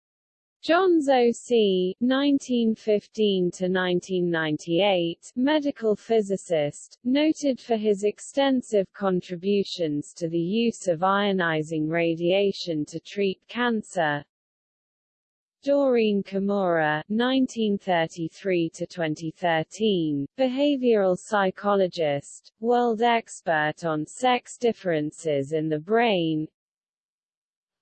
Johns O.C. (1915–1998), medical physicist, noted for his extensive contributions to the use of ionizing radiation to treat cancer. Doreen Kimura, 1933–2013, behavioral psychologist, world expert on sex differences in the brain.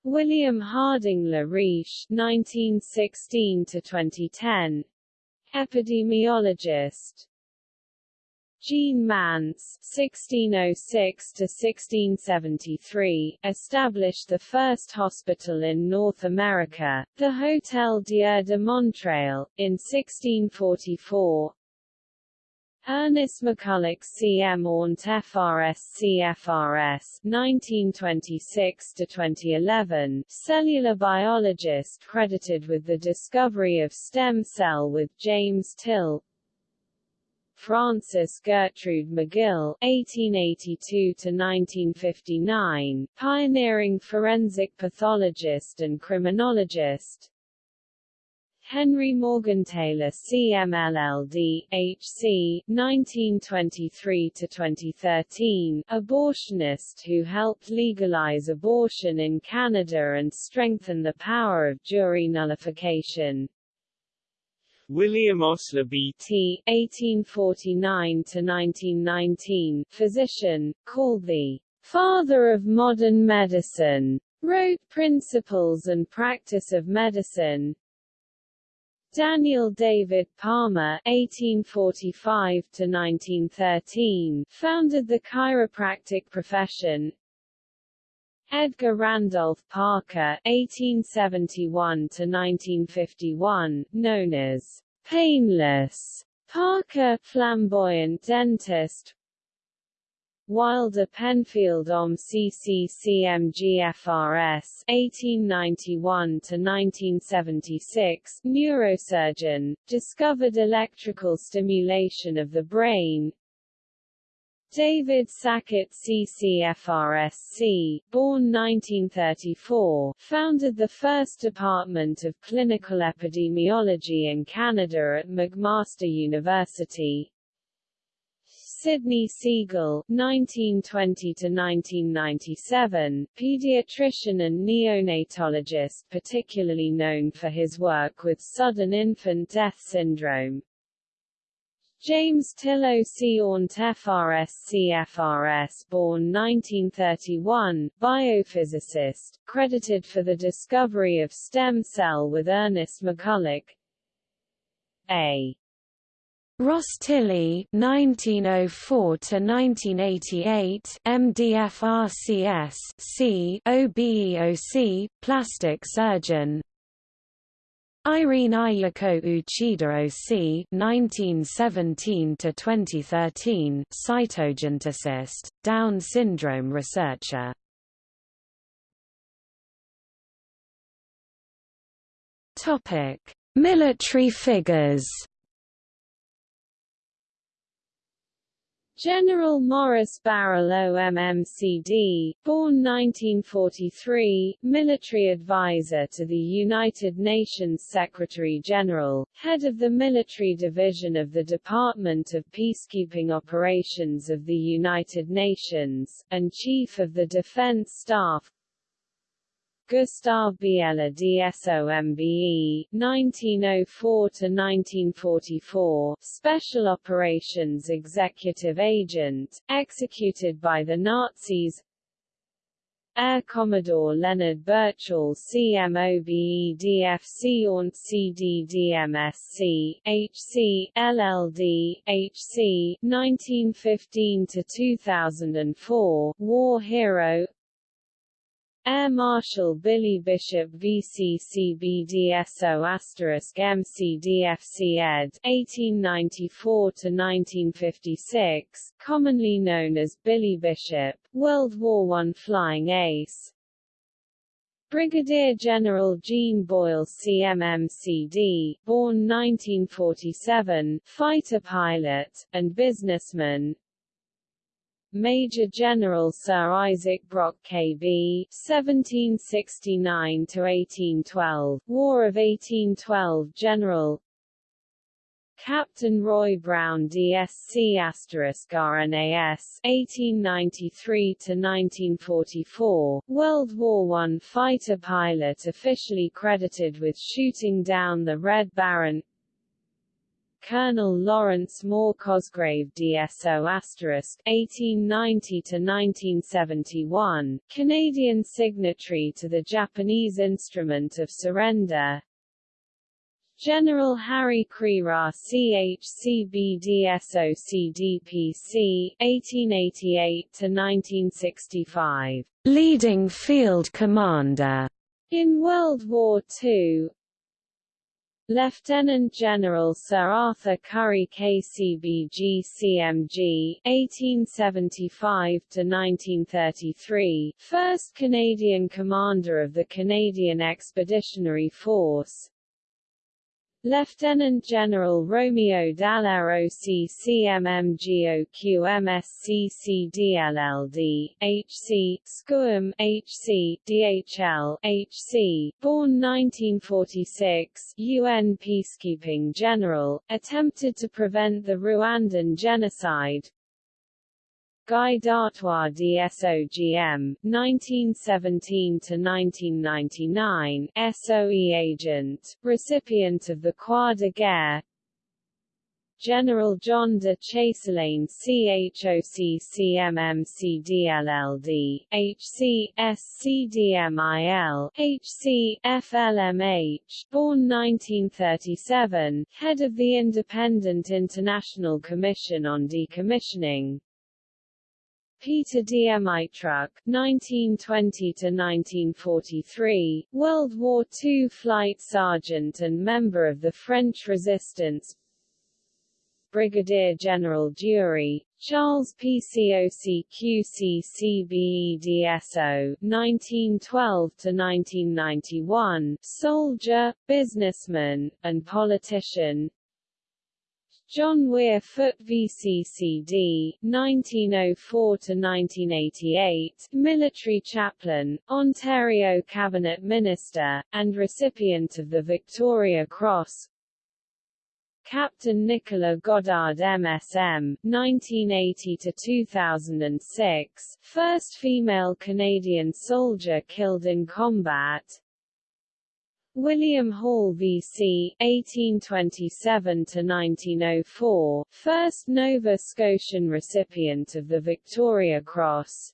William Harding La Riche, 1916–2010, epidemiologist Jean Mance (1606–1673) established the first hospital in North America, the Hôtel Dieu de Montréal, in 1644. Ernest McCulloch CM Ornt FRS CFRS 1926–2011, cellular biologist credited with the discovery of stem cell with James Till, Frances Gertrude McGill (1882–1959), pioneering forensic pathologist and criminologist. Henry Morgentaler CMLLD, HC, 1923–2013, abortionist who helped legalize abortion in Canada and strengthen the power of jury nullification. William Osler B.T. (1849–1919), physician, called the father of modern medicine, wrote Principles and Practice of Medicine. Daniel David Palmer (1845–1913) founded the chiropractic profession. Edgar Randolph Parker (1871–1951), known as Painless Parker, flamboyant dentist. Wilder Penfield OM CCCMGFRS 1891–1976 neurosurgeon, discovered electrical stimulation of the brain, David Sackett CCFRSC, born 1934, founded the first Department of Clinical Epidemiology in Canada at McMaster University. Sidney Siegel 1920–1997, pediatrician and neonatologist particularly known for his work with sudden infant death syndrome. James Tillow Ornt FRS CFRS born 1931, biophysicist, credited for the discovery of stem cell with Ernest McCulloch. A. Ross Tilley 1904 to 1988 MDFRCS C OBEOC plastic surgeon Irene Ayako Uchida OC 1917–2013 cytogeneticist, Down syndrome researcher. Topic: Military figures General Maurice Baril MMCD, born 1943, military advisor to the United Nations Secretary-General, head of the military division of the Department of Peacekeeping Operations of the United Nations, and chief of the Defense Staff, Gustav Biéler DSOMBE, 1904–1944, Special Operations Executive Agent, executed by the Nazis. Air Commodore Leonard Birchall CMOBEDFC ONT CDDMSC, HC, LLD, HC, 1915–2004, War Hero Air Marshal Billy Bishop VCCBDSO asterisk MCDFC ed. 1894–1956, commonly known as Billy Bishop, World War I flying ace. Brigadier General Gene Boyle CMMCD, born 1947, fighter pilot, and businessman, Major General Sir Isaac Brock KB (1769–1812), War of 1812 General. Captain Roy Brown DSC RNAS 1893–1944, World War I fighter pilot officially credited with shooting down the Red Baron Colonel Lawrence Moore Cosgrave DSO 1890–1971, Canadian signatory to the Japanese Instrument of Surrender. General Harry Crerar CHCBDSO CDPC, 1888–1965, leading field commander. In World War II, Lieutenant General Sir Arthur Currie KCBG CMG 1875 to 1933 first Canadian commander of the Canadian Expeditionary Force Lieutenant General Romeo Dallaire OCCMMGOQMSCCDLLD, HC, SCUM, HC, DHL, HC, born 1946, UN Peacekeeping General, attempted to prevent the Rwandan genocide, Guy Dartois DSOGM, 1917–1999, SOE agent, recipient of the Croix de Guerre. General John de Chastelain CHOCCMMCDLLD, HC, SCDMIL, HC, FLMH, born 1937, head of the Independent International Commission on Decommissioning, Peter Diamytruk (1920–1943), World War II flight sergeant and member of the French Resistance. Brigadier General Dury, Charles PCOCQCCBEDSO, 1912–1991, soldier, businessman, and politician, John Weir Foote VCCD, 1904–1988, military chaplain, Ontario cabinet minister, and recipient of the Victoria Cross. Captain Nicola Goddard MSM, 1980–2006, first female Canadian soldier killed in combat. William Hall VC 1827–1904, first Nova Scotian recipient of the Victoria Cross.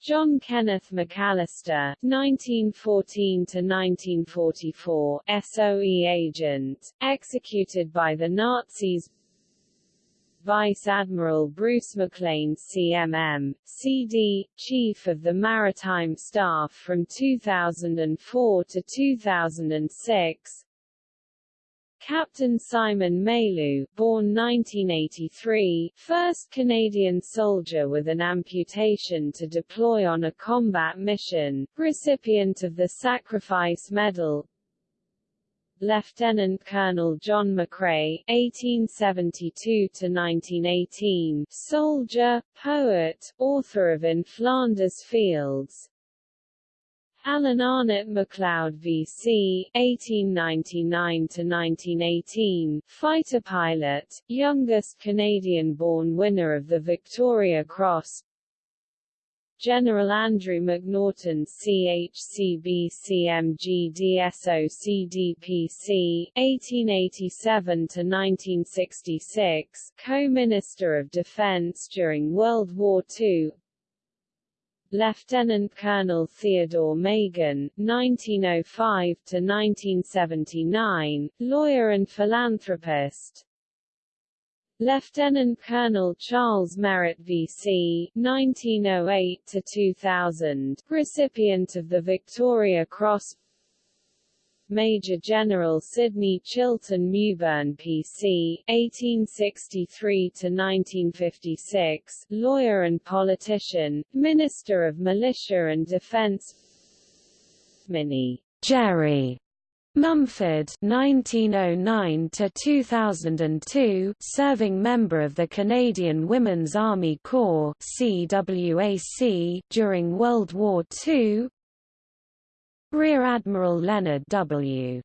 John Kenneth McAllister 1914–1944, SOE agent, executed by the Nazis Vice Admiral Bruce McLean CMM, CD, Chief of the Maritime Staff from 2004 to 2006 Captain Simon Mailloux, born 1983, first Canadian soldier with an amputation to deploy on a combat mission, recipient of the Sacrifice Medal Lieutenant Colonel John McCrae (1872–1918), soldier, poet, author of In Flanders Fields. Alan Arnott MacLeod VC (1899–1918), fighter pilot, youngest Canadian-born winner of the Victoria Cross. General Andrew McNaughton CHCB CMG DSO CDPC 1887–1966 Co-Minister of Defence during World War II Lieutenant Colonel Theodore Meighen, 1905–1979, lawyer and philanthropist Lieutenant Colonel Charles Merritt VC 1908-2000, recipient of the Victoria Cross Major General Sidney Chilton Mewburn PC 1863-1956, lawyer and politician, Minister of Militia and Defence Minnie Jerry Mumford 1909 to 2002 serving member of the Canadian Women's Army Corps CWAC during World War II Rear Admiral Leonard W.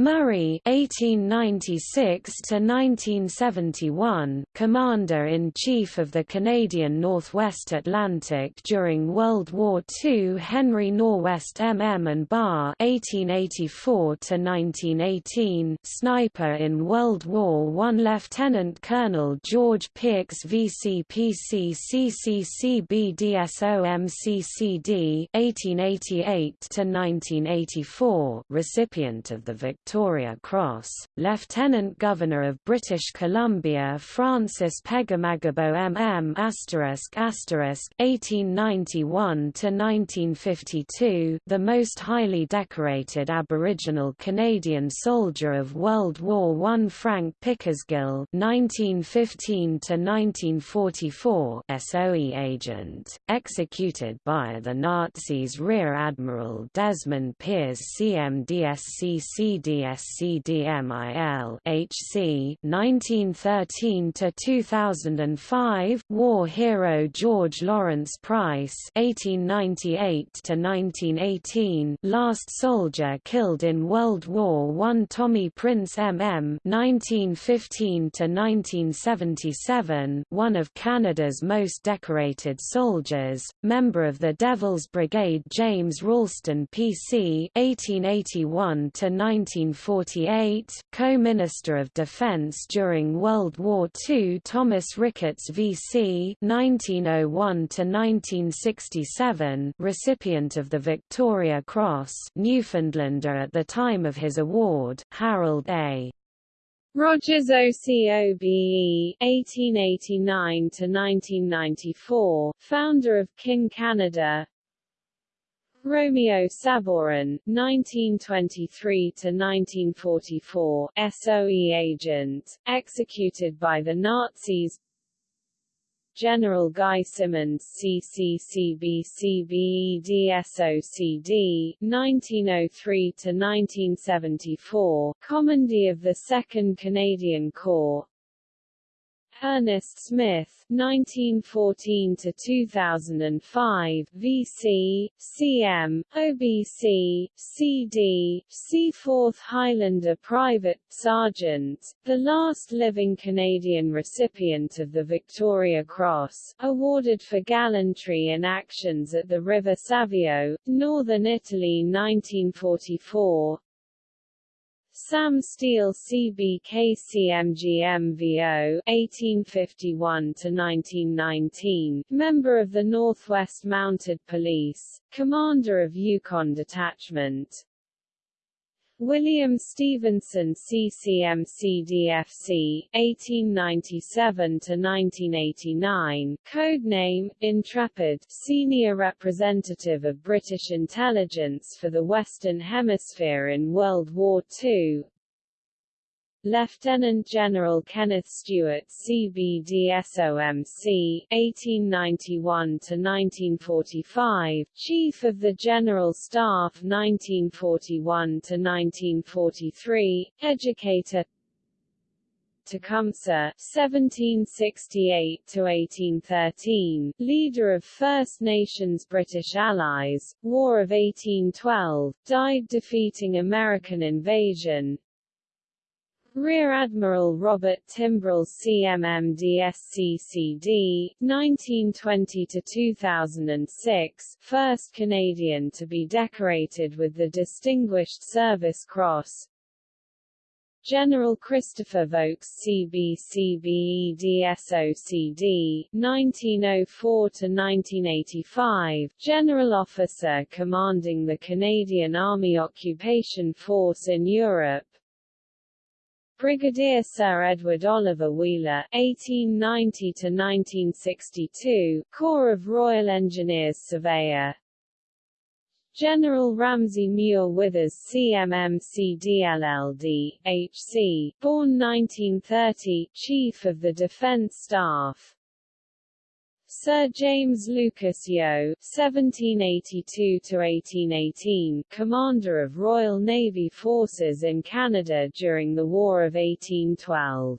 Murray (1896–1971), Commander-in-Chief of the Canadian Northwest Atlantic during World War II. Henry Norwest MM and Bar (1884–1918), Sniper in World War I. Lieutenant Colonel George Pearkes VCPC CCCB DSO (1888–1984), recipient of the Victoria Victoria Cross, Lieutenant Governor of British Columbia Francis Pegahmagabow MM 1891–1952 the most highly decorated Aboriginal Canadian soldier of World War I Frank Pickersgill 1915–1944 SOE agent, executed by the Nazis Rear Admiral Desmond Pears CMDSCCD DSCDMIL HC 1913 to 2005 War hero George Lawrence Price 1898 to 1918 last soldier killed in World War I Tommy Prince MM 1915 to 1977 one of Canada's most decorated soldiers member of the Devil's Brigade James Ralston PC 1881 to 19 1948, Co-Minister of Defense during World War II Thomas Ricketts VC 1901–1967 recipient of the Victoria Cross Newfoundlander at the time of his award, Harold A. Rogers OCOBE (1889–1994), founder of King Canada, Romeo Sabourin, 1923–1944, SOE agent, executed by the Nazis. General Guy Simonds CCCBCBEDSOCD 1903–1974, Commandee of the 2nd Canadian Corps Ernest Smith, 1914 to 2005, VC, CM, OBC, CD, C4th Highlander Private Sergeant, the last living Canadian recipient of the Victoria Cross, awarded for gallantry in actions at the River Savio, northern Italy 1944. Sam Steele CBKCMGMVO 1851–1919, member of the Northwest Mounted Police, commander of Yukon Detachment, William Stevenson CCMCDFC 1897–1989, codename, Intrepid, senior representative of British intelligence for the Western Hemisphere in World War II Lieutenant General Kenneth Stewart CBDSOMC 1891–1945, Chief of the General Staff 1941 to 1943, educator Tecumseh (1768–1813), leader of First Nations British allies, War of 1812, died defeating American invasion. Rear Admiral Robert Timbrell CMMDSCCD, 1920–2006, first Canadian to be decorated with the Distinguished Service Cross, General Christopher Vokes CBCBEDSOCD 1904–1985, General Officer commanding the Canadian Army Occupation Force in Europe, Brigadier Sir Edward Oliver Wheeler (1890–1962), Corps of Royal Engineers Surveyor. General Ramsay Muir Withers CMMCDLLD, HC, born 1930, Chief of the Defence Staff. Sir James Lucas Yeo (1782–1818), Commander of Royal Navy forces in Canada during the War of 1812.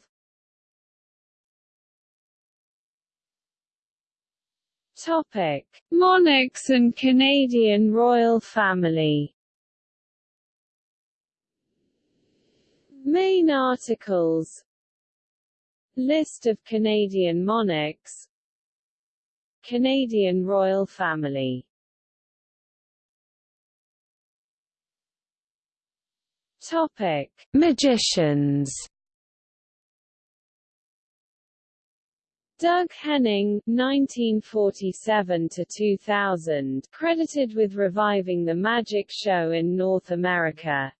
Topic: Monarchs and Canadian royal family. Main articles List of Canadian monarchs Canadian royal family. Topic: Magicians. Doug Henning 1947–2000, credited with reviving the magic show in North America.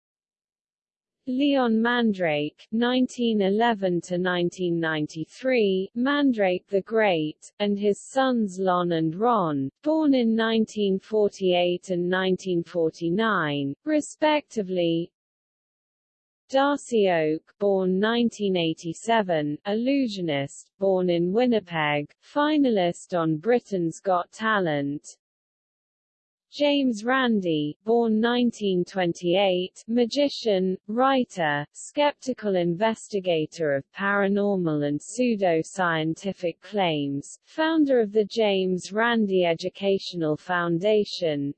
Leon Mandrake 1911–1993, Mandrake the Great, and his sons Lon and Ron, born in 1948 and 1949, respectively, Darcy Oake, born 1987, illusionist, born in Winnipeg, finalist on Britain's Got Talent. James Randi, born 1928, magician, writer, skeptical investigator of paranormal and pseudo-scientific claims, founder of the James Randi Educational Foundation,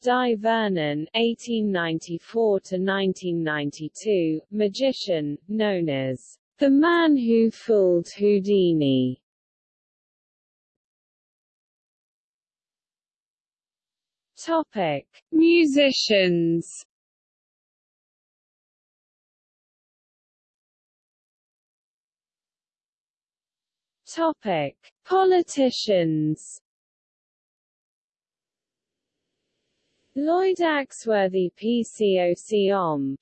Dai Vernon (1894–1992), magician, known as the man who fooled Houdini. Topic: Musicians. Topic: Politicians. Lloyd Axworthy PCOC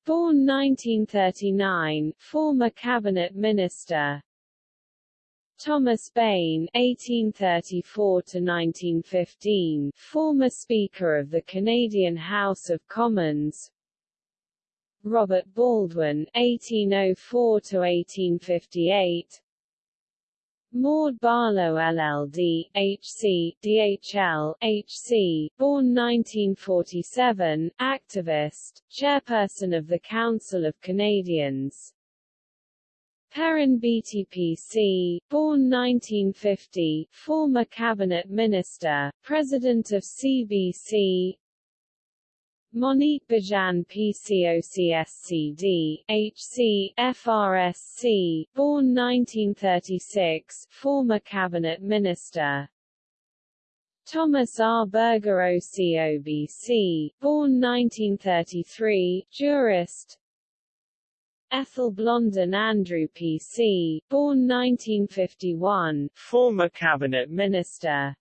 born 1939, former cabinet minister. Thomas Bain (1834–1915), former Speaker of the Canadian House of Commons. Robert Baldwin (1804–1858), Maude Barlow LLD, HC, DHL, HC, born 1947, activist, chairperson of the Council of Canadians. Perrin BTPC, born 1950, former cabinet minister, president of CBC, Monique Bégin PCOCSCD, HC, FRSC, born 1936, former cabinet minister. Thomas R. Berger OCOBC, born 1933, jurist. Ethel Blondin Andrew PC, born 1951, former cabinet minister.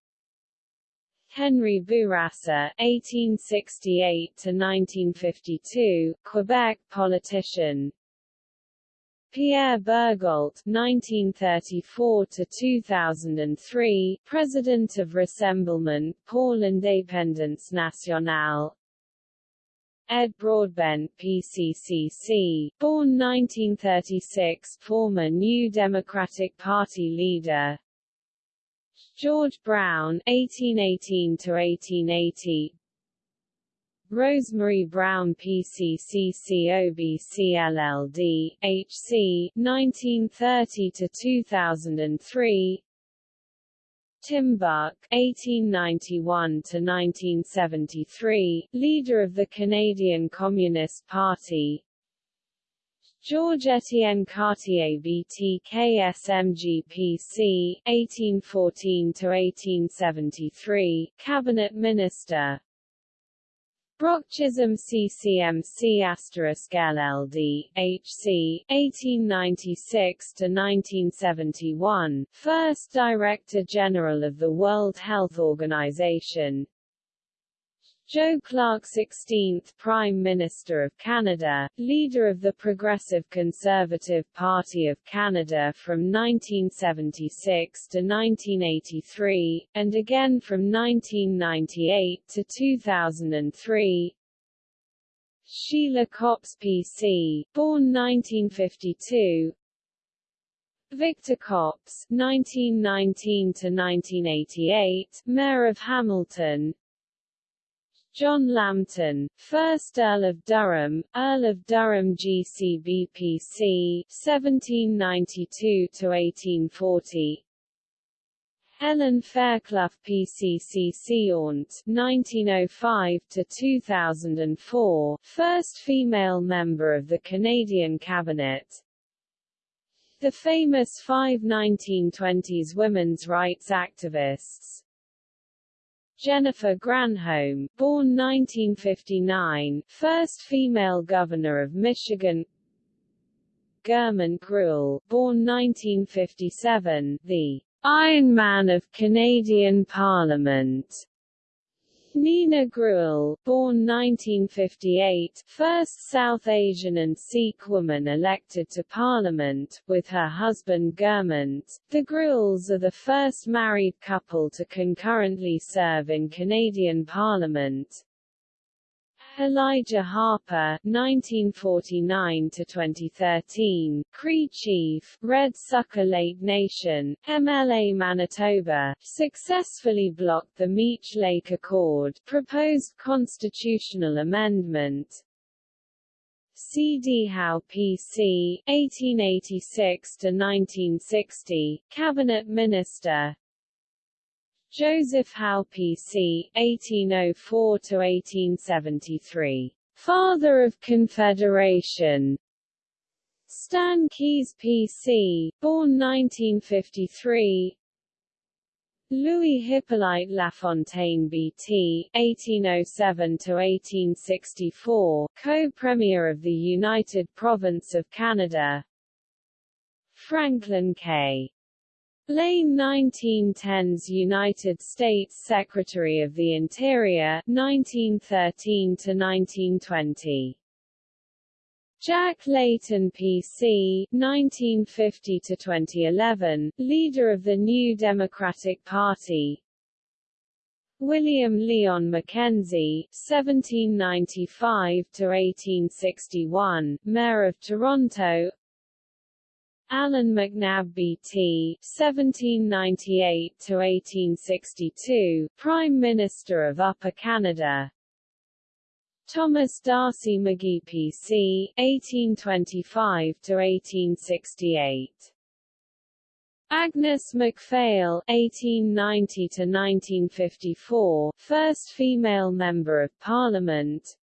Henry Bourassa (1868–1952), Quebec politician. Pierre Bourgault (1934–2003), President of Rassemblement pour l'Indépendance Nationale. Ed Broadbent PCCC, born 1936, former New Democratic Party leader. George Brown 1818 to 1880. Rosemary Brown PCCCOBCLLD, HC, 1930 to 2003. Tim Buck (1891–1973), leader of the Canadian Communist Party. George Etienne Cartier BTKSMGPC (1814–1873), cabinet minister. Brock Chisholm CCMC asterisk LLD, HC, 1896–1971, first Director General of the World Health Organization, Joe Clark 16th Prime Minister of Canada, leader of the Progressive Conservative Party of Canada from 1976 to 1983, and again from 1998 to 2003. Sheila Copps PC, born 1952, Victor Copps, 1919 to 1988, Mayor of Hamilton, John Lambton, 1st Earl of Durham, Earl of Durham GCBPC, 1792–1840 Helen Fairclough PCCC Aunt, 1905–2004, first female member of the Canadian Cabinet, the famous five 1920s women's rights activists, Jennifer Granholm, born 1959, first female governor of Michigan. Gurman Grewal, born 1957, the Iron Man of Canadian Parliament. Nina Grewal, born 1958, first South Asian and Sikh woman elected to parliament, with her husband Gurmant. The Grewals are the first married couple to concurrently serve in Canadian Parliament. Elijah Harper, 1949-2013, Cree Chief, Red Sucker Lake Nation, MLA Manitoba, successfully blocked the Meech Lake Accord, proposed constitutional amendment. C.D. Howe P.C., 1886–1960, Cabinet Minister, Joseph Howe PC, 1804–1873. Father of Confederation. Stan Keyes PC, born 1953. Louis Hippolyte Lafontaine BT, 1807–1864, co-premier of the United Province of Canada. Franklin K. Lane 1910s United States Secretary of the Interior 1913 to 1920 Jack Layton PC 1950 to 2011 leader of the New Democratic Party. William Lyon Mackenzie 1795 to 1861 mayor of Toronto Allan MacNab BT (1798–1862), Prime Minister of Upper Canada. Thomas D'Arcy McGee PC (1825–1868). Agnes MacPhail (1890–1954), first female member of Parliament.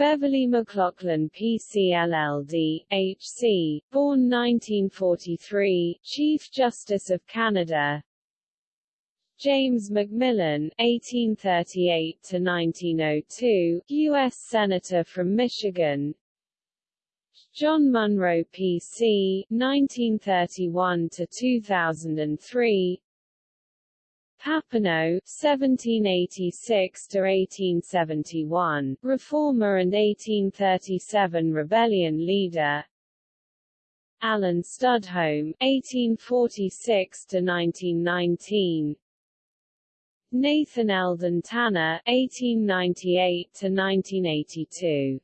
Beverley McLachlin PCLLD, HC, born 1943, Chief Justice of Canada James McMillan, 1838–1902, U.S. Senator from Michigan John Munro PC, 1931–2003 Papineau (1786–1871), reformer and 1837 rebellion leader. Allen Studholme (1846–1919). Nathan Eldon Tanner, (1898–1982).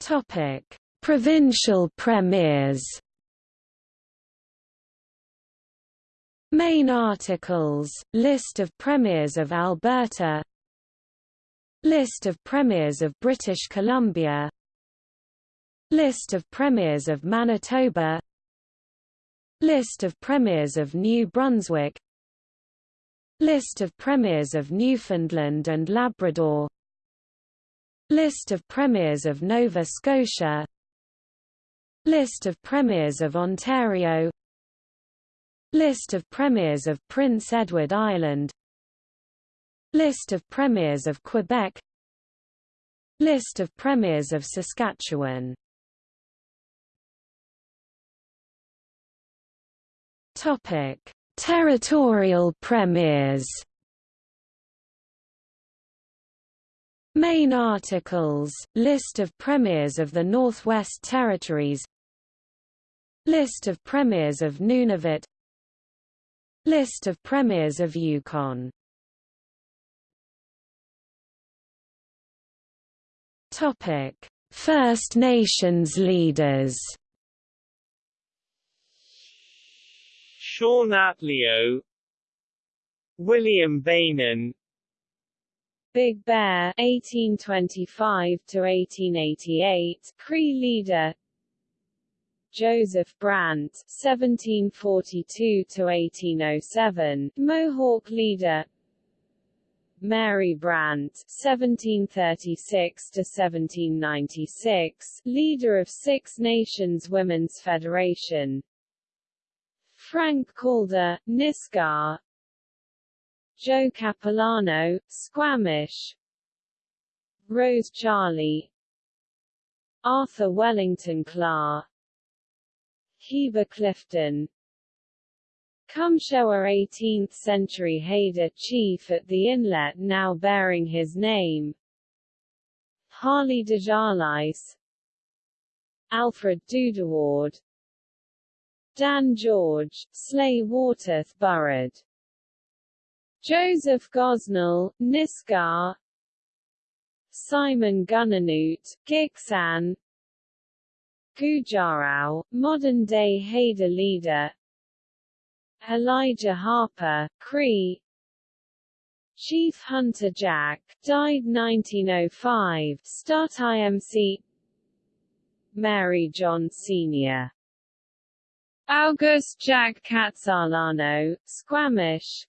Topic: Provincial premiers. Main articles: List of premiers of Alberta. List of premiers of British Columbia. List of premiers of Manitoba. List of premiers of New Brunswick List of premiers of Newfoundland and Labrador List of premiers of Nova Scotia List of premiers of Ontario List of premiers of Prince Edward Island List of premiers of Quebec List of premiers of Saskatchewan Topic: Territorial premiers. Main articles: List of premiers of the Northwest Territories. List of premiers of Nunavut. List of premiers of Yukon. Topic: First Nations leaders. Shawn Atleo William Bainun Big Bear 1825 to 1888 Cree leader Joseph Brant (1742–1807), Mohawk leader. Mary Brant (1736–1796), leader of Six Nations Women's Federation. Frank Calder, Nisga'a Joe Capilano, Squamish. Rose Charlie. Arthur Wellington Clark Heber Clifton. Cumshower 18th-century Haida chief at the inlet now bearing his name. Harley Desjarlais Alfred Dudoward. Dan George, Slay Waterth Burrard. Joseph Gosnell, Nisga'a Simon Gunanoot, Gitxsan Gujarau, modern-day Haida leader. Elijah Harper, Cree. Chief Hunter Jack, died 1905, Start IMC Mary John Sr. August Jack Khatsahlano, Squamish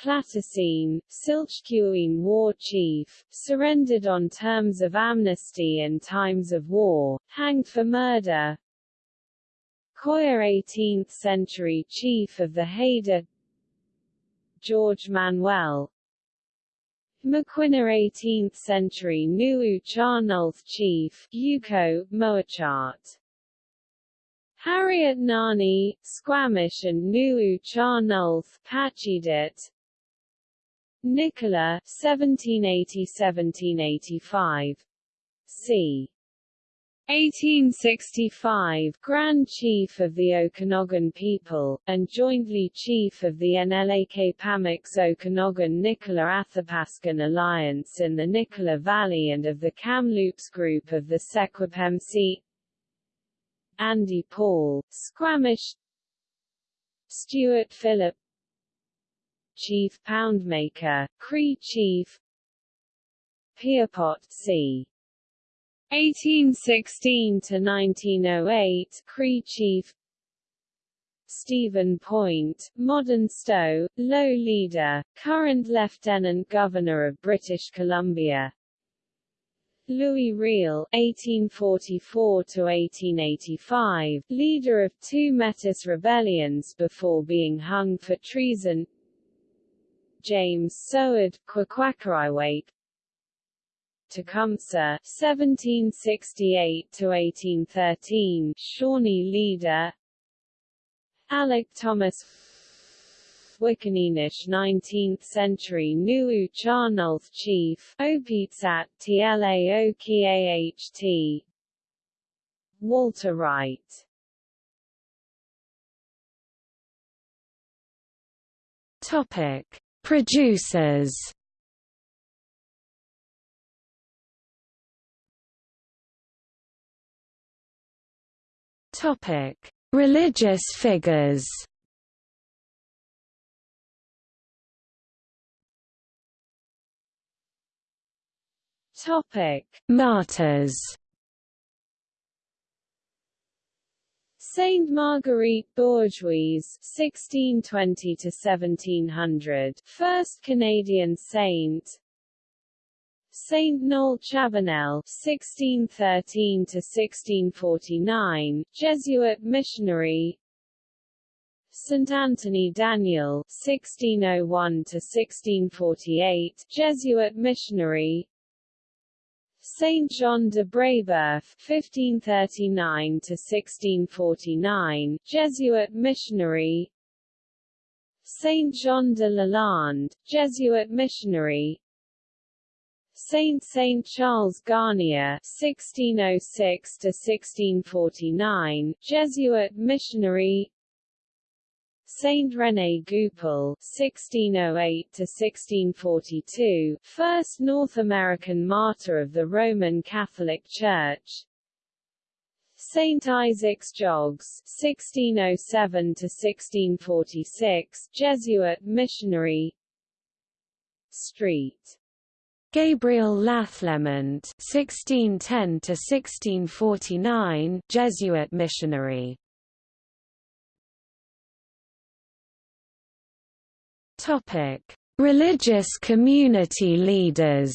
Clatacine, Silchqueen war chief, surrendered on terms of amnesty in times of war, hanged for murder. Coyer 18th-century chief of the Haida. George Manuel. Maquinna 18th-century Nuu-chah-nulth chief, Yuko, Mowachaht. Harriet Nahanee, Squamish and Nuu-chah-nulth, Pachidit Nicola 1780-1785 c. 1865 Grand Chief of the Okanagan people, and jointly Chief of the NLAK Okanagan Nicola Athapascan Alliance in the Nicola Valley and of the Kamloops Group of the Secwepemc Andy Paul, Squamish. Stuart Phillip Chief Poundmaker, Cree Chief Piapot c. 1816 to 1908 Cree Chief Stephen Point, Modern Stowe, Low Leader, current Lieutenant Governor of British Columbia Louis Riel (1844–1885), leader of two Metis rebellions before being hung for treason. James Soward, Kwakwaka'wakw, Tecumseh (1768–1813), Shawnee leader. Alec Thomas. Wickaninnish 19th-century Nuu-chah-nulth chief, Opitsat Tlaokaht Walter Wright. Topic: Producers. Topic: Religious figures. Topic: Martyrs. Saint Marguerite Bourgeoys (1620 to 1700), first Canadian saint. Saint Noel Chabanel (1613 to 1649), Jesuit missionary. Saint Anthony Daniel (1601 to 1648), Jesuit missionary. Saint John de Brébeuf (1539–1649), Jesuit missionary. Saint Jean de Lalande, Jesuit missionary. Saint Saint Charles Garnier (1606–1649), Jesuit missionary. Saint René Goupil (1608–1642), first North American martyr of the Roman Catholic Church. Saint Isaac's Jogues (1607–1646), Jesuit missionary. Street. Gabriel Lalemant (1610–1649), Jesuit missionary. Topic: Religious community leaders.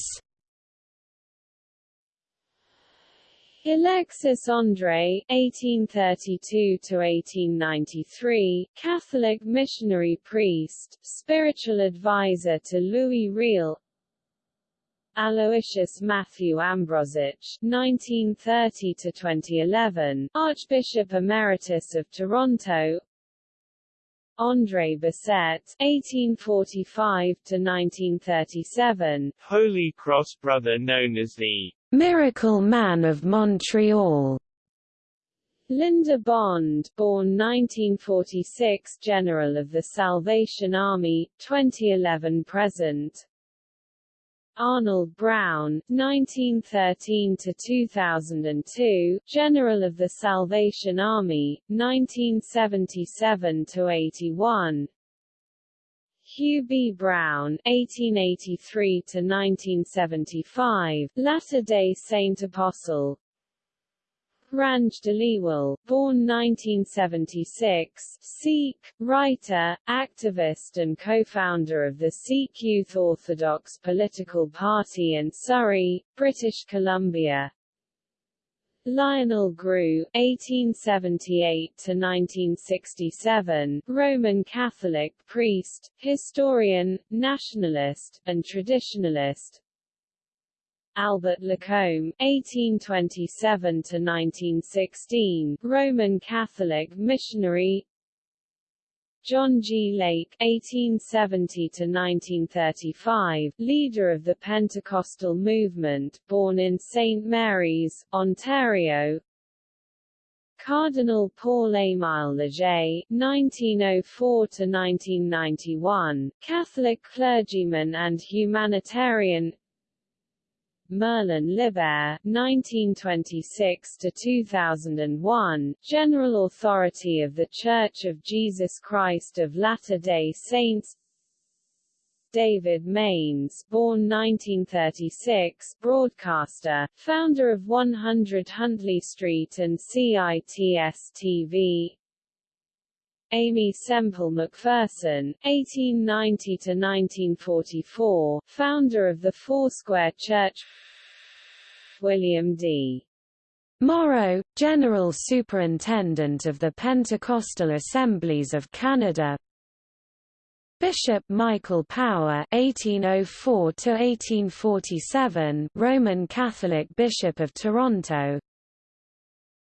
Alexis André (1832–1893), Catholic missionary priest, spiritual advisor to Louis Riel. Aloysius Matthew Ambrozic (1930–2011), Archbishop Emeritus of Toronto. André Bessette (1845–1937), Holy Cross brother known as the Miracle Man of Montreal. Linda Bond, born 1946, General of the Salvation Army, 2011–present. Arnold Brown, 1913–2002, General of the Salvation Army, 1977–81 Hugh B. Brown, 1883–1975, Latter-day Saint Apostle Ranj Dhaliwal, born 1976, Sikh, writer, activist and co-founder of the Sikh Youth Orthodox political party in Surrey, British Columbia. Lionel Groulx, 1878–1967, Roman Catholic priest, historian, nationalist, and traditionalist, Albert Lacombe (1827–1916), Roman Catholic missionary. John G. Lake (1870–1935), leader of the Pentecostal movement, born in St. Mary's, Ontario. Cardinal Paul Émile Léger (1904–1991), Catholic clergyman and humanitarian. Merlin Lybbert (1926–2001), General Authority of The Church of Jesus Christ of Latter-day Saints. David Mainse, born 1936, broadcaster, founder of 100 Huntley Street and CITS-TV. Aimee Semple McPherson, 1890–1944, founder of the Foursquare Church William D. Morrow, General Superintendent of the Pentecostal Assemblies of Canada Bishop Michael Power (1804–1847), Roman Catholic Bishop of Toronto.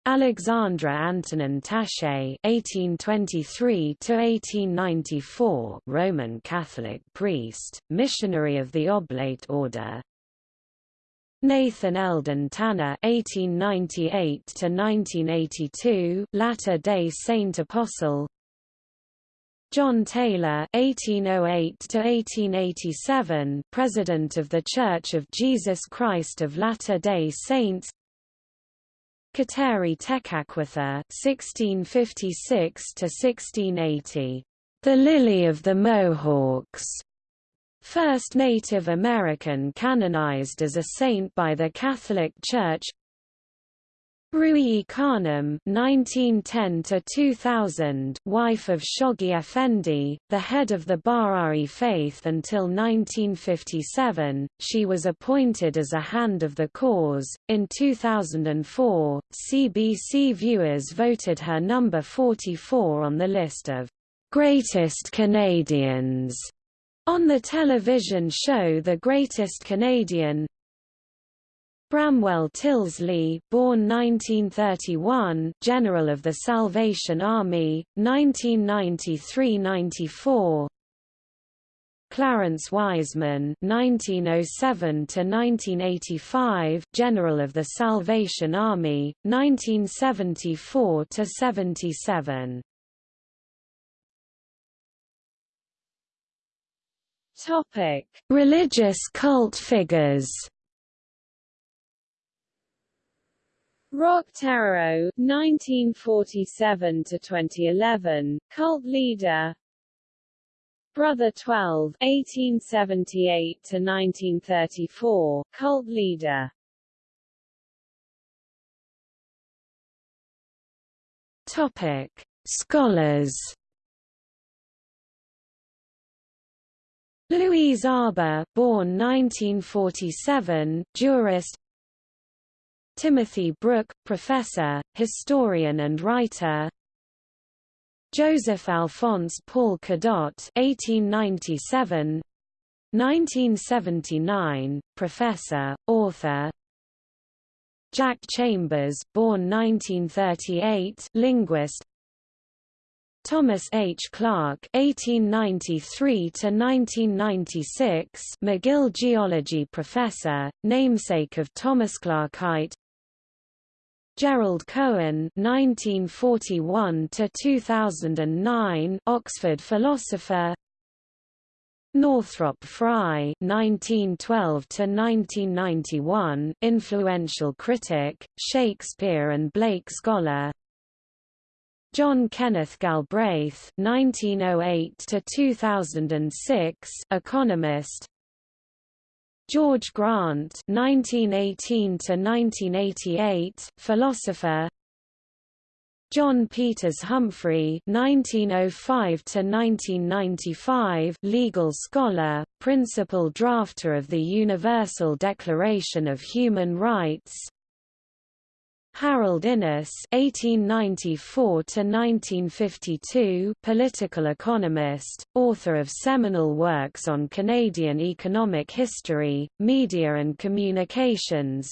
Alexandre Antonin Taché (1823–1894), Roman Catholic priest, missionary of the Oblate Order. Nathan Eldon Tanner (1898–1982), Latter-day Saint Apostle. John Taylor (1808–1887), President of the Church of Jesus Christ of Latter-day Saints. Kateri Tekakwitha (1656–1680), the Lily of the Mohawks, first Native American canonized as a saint by the Catholic Church. Ruhi Khanum (1910–2000), wife of Shoghi Effendi, the head of the Baha'i faith until 1957, she was appointed as a hand of the cause. In 2004, CBC viewers voted her number 44 on the list of greatest Canadians on the television show The Greatest Canadian. Bramwell Tillsley, born 1931, General of the Salvation Army, 1993–94. Clarence Wiseman, 1907–1985, General of the Salvation Army, 1974–77. Topic: Religious cult figures. Roch Thériault, 1947 to 2011, cult leader. Brother 12, 1878 to 1934, cult leader. Topic: Scholars. Louise Arbour, born 1947, jurist Timothy Brook, professor, historian and writer Joseph Alphonse Paul Cadot 1897 1979, professor, author Jack Chambers born 1938 linguist Thomas H. Clark (1893–1996), McGill geology professor, namesake of Thomas Clarkite. Gerald Cohen (1941–2009), Oxford philosopher. Northrop Frye (1912–1991), influential critic, Shakespeare and Blake scholar. John Kenneth Galbraith (1908–2006), economist. George Grant (1918–1988), philosopher. John Peters Humphrey (1905–1995), legal scholar, principal drafter of the Universal Declaration of Human Rights. Harold Innis (1894–1952), political economist, author of seminal works on Canadian economic history, media and communications.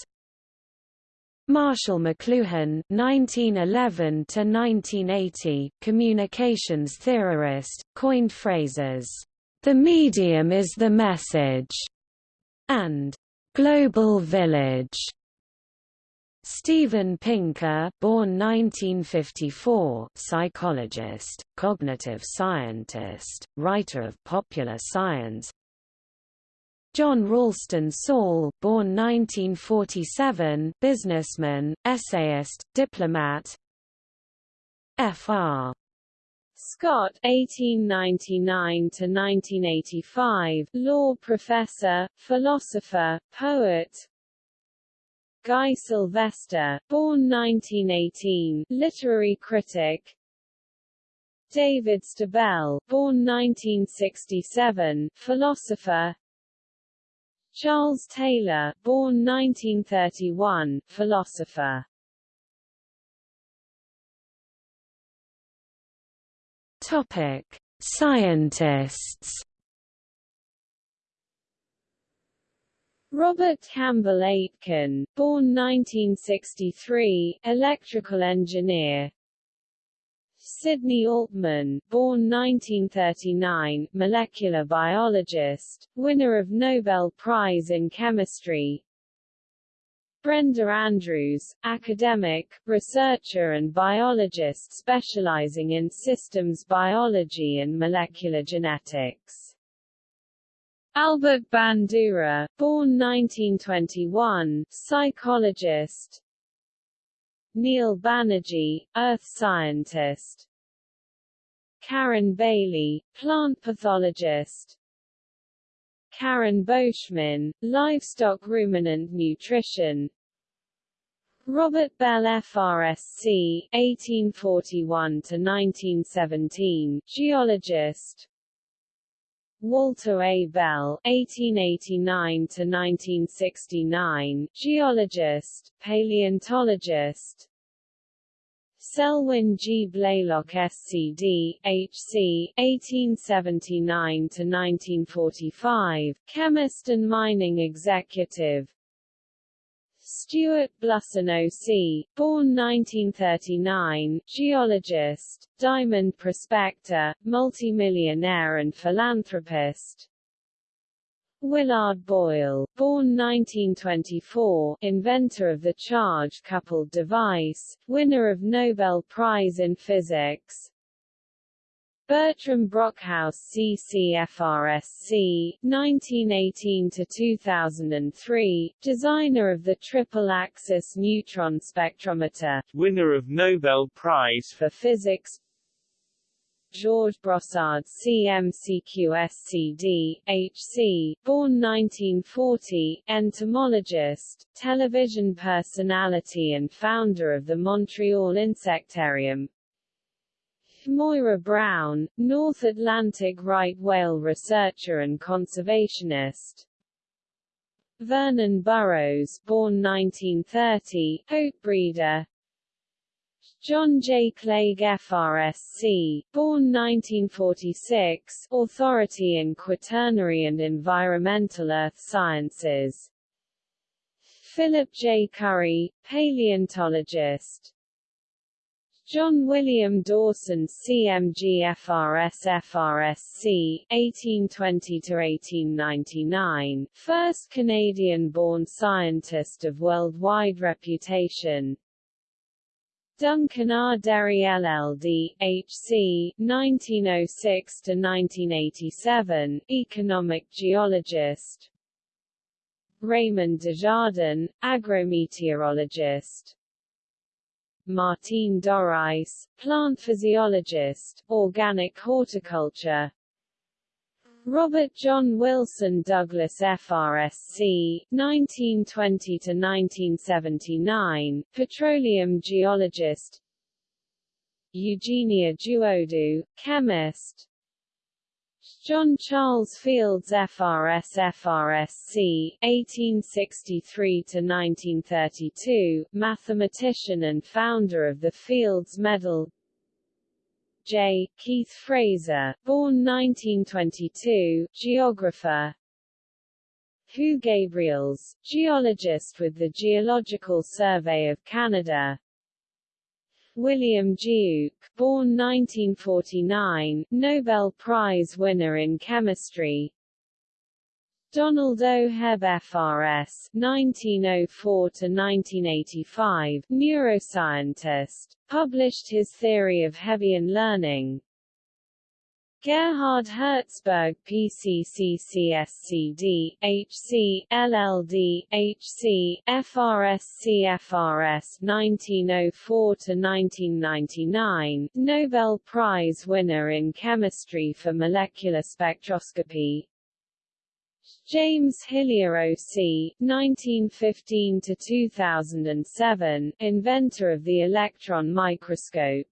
Marshall McLuhan (1911–1980), communications theorist, coined phrases, "the medium is the message," and "global village." Steven Pinker born 1954, psychologist, cognitive scientist, writer of popular science John Ralston Saul born 1947, businessman, essayist, diplomat Fr. Scott 1899–1985, law professor, philosopher, poet, Guy Sylvestre, born 1918, literary critic. David Stabell, born 1967, philosopher. Charles Taylor, born 1931, philosopher. Topic: Scientists. Robert Campbell Aitken, born 1963, electrical engineer. Sidney Altman, born 1939, molecular biologist, winner of Nobel Prize in Chemistry. Brenda Andrews, academic, researcher and biologist specializing in systems biology and molecular genetics. Albert Bandura, born 1921, psychologist. Neil Banerjee, earth scientist. Karen Bailey, plant pathologist. Karen Beauchemin, livestock ruminant nutrition. Robert Bell FRSC, 1841–1917, geologist Walter A. Bell, 1889–1969, geologist, paleontologist Selwyn G. Blaylock SCD, HC, 1879–1945, chemist and mining executive Stuart Blusson O.C., born 1939, geologist, diamond prospector, multimillionaire and philanthropist Willard Boyle, born 1924, inventor of the charge-coupled device, winner of Nobel Prize in Physics, Bertram Brockhouse CCFRSC, 1918–2003, designer of the triple-axis neutron spectrometer, winner of Nobel Prize for Physics. Georges Brossard CMCQSCD, HC, born 1940, entomologist, television personality and founder of the Montreal Insectarium, Moira Brown, North Atlantic right whale researcher and conservationist. Vernon Burrows, born 1930, oat breeder. John J. Clague FRSC, born 1946, authority in quaternary and environmental earth sciences. Philip J. Currie, paleontologist. John William Dawson CMG FRS FRSC 1820 first Canadian-born scientist of worldwide reputation. Duncan R. Derry LLD, HC, 1906–1987, economic geologist. Raymond Desjardins, agrometeorologist Martine Dorais, plant physiologist, organic horticulture. Robert John Wilson Douglas FRSC, 1920–1979, petroleum geologist. Eugenia Duodu, chemist John Charles Fields FRS FRSC 1863-1932, mathematician and founder of the Fields Medal. J. Keith Fraser, born 1922, geographer. Hu Gabrielse, geologist with the Geological Survey of Canada William Duke, born 1949, Nobel Prize winner in chemistry Donald O. Hebb FRS 1904–1985, neuroscientist, published his theory of Hebbian learning, Gerhard Herzberg PCCCSCD, HC, LLD, HC, FRSC FRS 1904–1999, Nobel Prize winner in Chemistry for Molecular Spectroscopy James Hillier O.C., 1915–2007, inventor of the electron microscope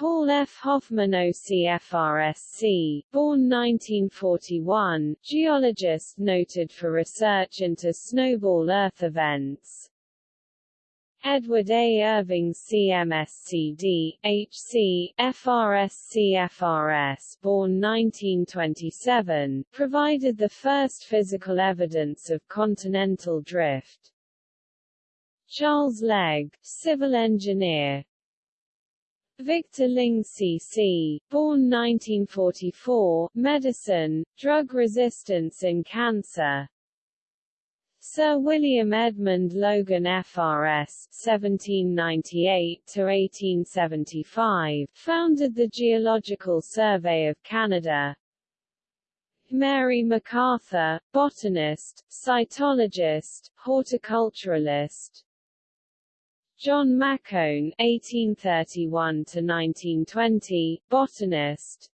Paul F. Hoffman OCFRSC, born 1941, geologist noted for research into snowball Earth events. Edward A. Irving CMSCD, HC, FRSC-FRS born 1927, provided the first physical evidence of continental drift. Charles Legge, civil engineer, Victor Ling C.C., born 1944, medicine, drug resistance in cancer. Sir William Edmund Logan FRS (1798–1875) founded the Geological Survey of Canada. Mary MacArthur, botanist, cytologist, horticulturalist. John Macoun (1831–1920), botanist.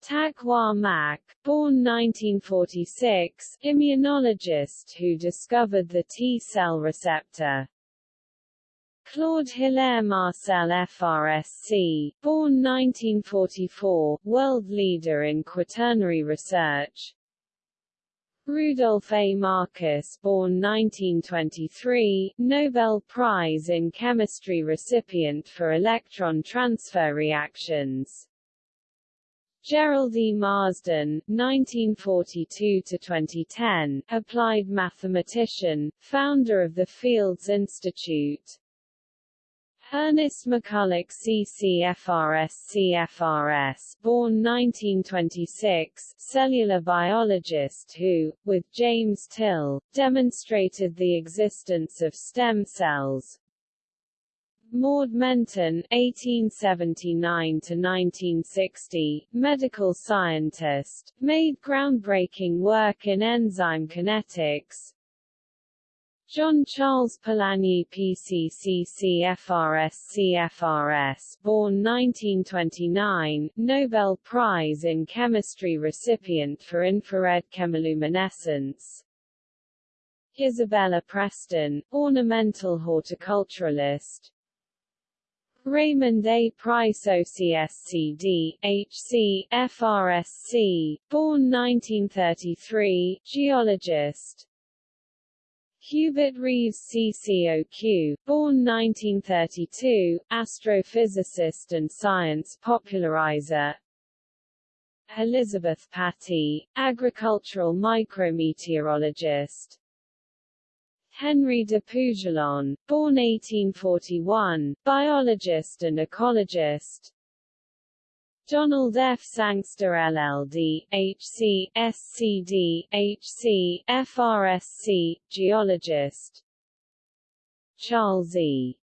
Tak Wah Mak, born 1946, immunologist who discovered the T-cell receptor. Claude Hilaire Marcel FRSC, born 1944, world leader in quaternary research. Rudolf A. Marcus born 1923, Nobel Prize in Chemistry recipient for electron transfer reactions. Jerrold E. Marsden, 1942–2010, applied mathematician, founder of the Fields Institute. Ernest McCulloch CCFRS CFRS born 1926, cellular biologist who, with James Till, demonstrated the existence of stem cells, Maud Menten (1879–1960), medical scientist, made groundbreaking work in enzyme kinetics. John Charles Polanyi CFRS born 1929, Nobel Prize in Chemistry recipient for infrared chemiluminescence. Isabella Preston, ornamental horticulturalist, Raymond A. Price OCSCD, HC, FRSC, born 1933, geologist. Hubert Reeves CCOQ, born 1932, astrophysicist and science popularizer. Elizabeth Pattey, agricultural micrometeorologist. Henry de Puyjalon, born 1841, biologist and ecologist. Donald F. Sangster LLD, HC, SCD, HC, FRSC, geologist. Charles E.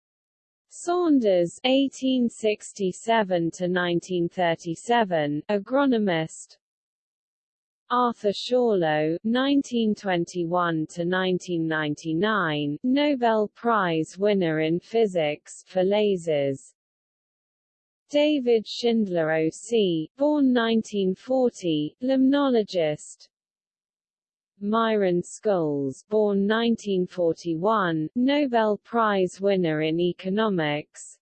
Saunders 1867 to 1937 agronomist Arthur Schawlow (1921–1999), Nobel Prize winner in physics for lasers. David Schindler O.C., born 1940, limnologist. Myron Scholes, born 1941, Nobel Prize winner in economics.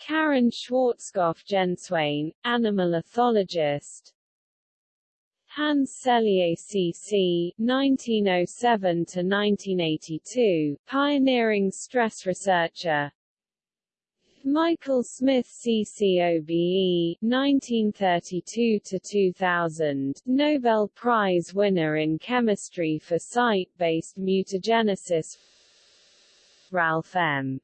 Karen Schwartzkopf Genswein, animal ethologist. Hans Selye CC 1907–1982, pioneering stress researcher Michael Smith CCOBE 1932–2000, Nobel Prize winner in chemistry for site-based mutagenesis Ralph M.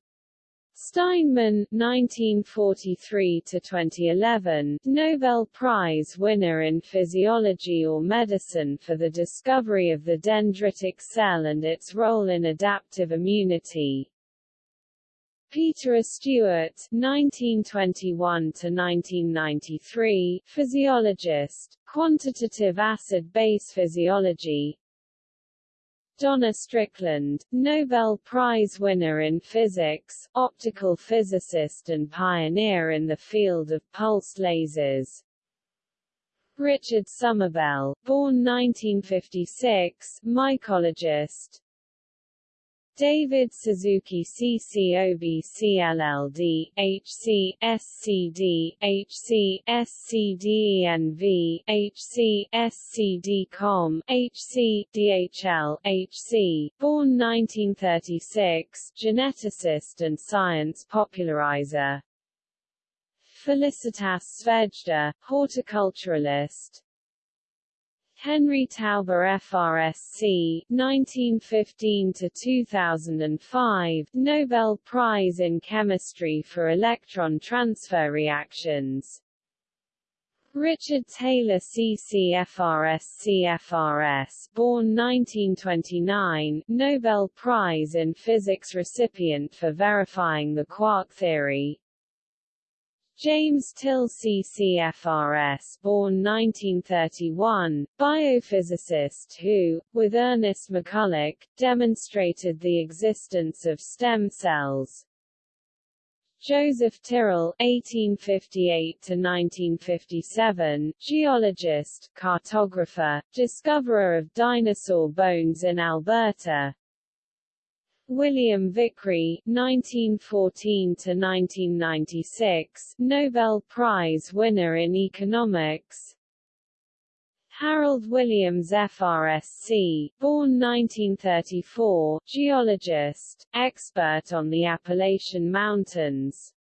Steinman 1943 to 2011 Nobel Prize winner in physiology or medicine for the discovery of the dendritic cell and its role in adaptive immunity. Peter A. Stewart (1921–1993), physiologist, quantitative acid-base physiology, Donna Strickland, Nobel Prize winner in physics, optical physicist and pioneer in the field of pulsed lasers. Richard Summerbell, born 1956, mycologist, David Suzuki CCOB CLLD, HC, SCD, HC, SCDENV, HC, SCDCOM, HC, DHL, HC, born 1936, geneticist and science popularizer. Felicitas Svejda, horticulturalist, Henry Tauber FRSC 1915 to 2005 Nobel Prize in Chemistry for electron transfer reactions. Richard Taylor CCFRS CFRS born 1929, Nobel Prize in Physics recipient for verifying the quark theory James Till CCFRS born 1931, biophysicist who, with Ernest McCulloch, demonstrated the existence of stem cells, Joseph Tyrrell (1858–1957), geologist, cartographer, discoverer of dinosaur bones in Alberta. William Vickrey (1914–1996), Nobel Prize winner in economics. Harold Williams FRSC, born 1934, geologist, expert on the Appalachian Mountains.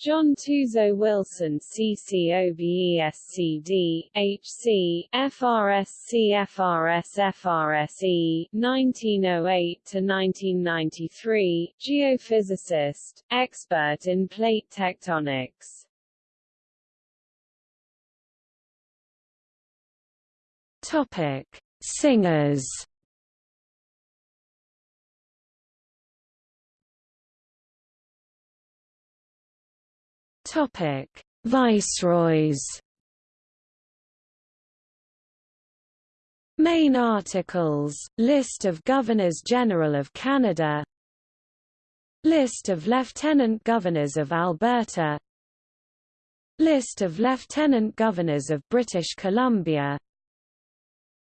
John Tuzo Wilson CCOBESCD, HC, FRSC FRS FRSE, 1908–1993, geophysicist, expert in plate tectonics. Topic: Singers. Topic: Viceroys. Main articles, List of Governors-General of Canada List of Lieutenant Governors of Alberta List of Lieutenant Governors of British Columbia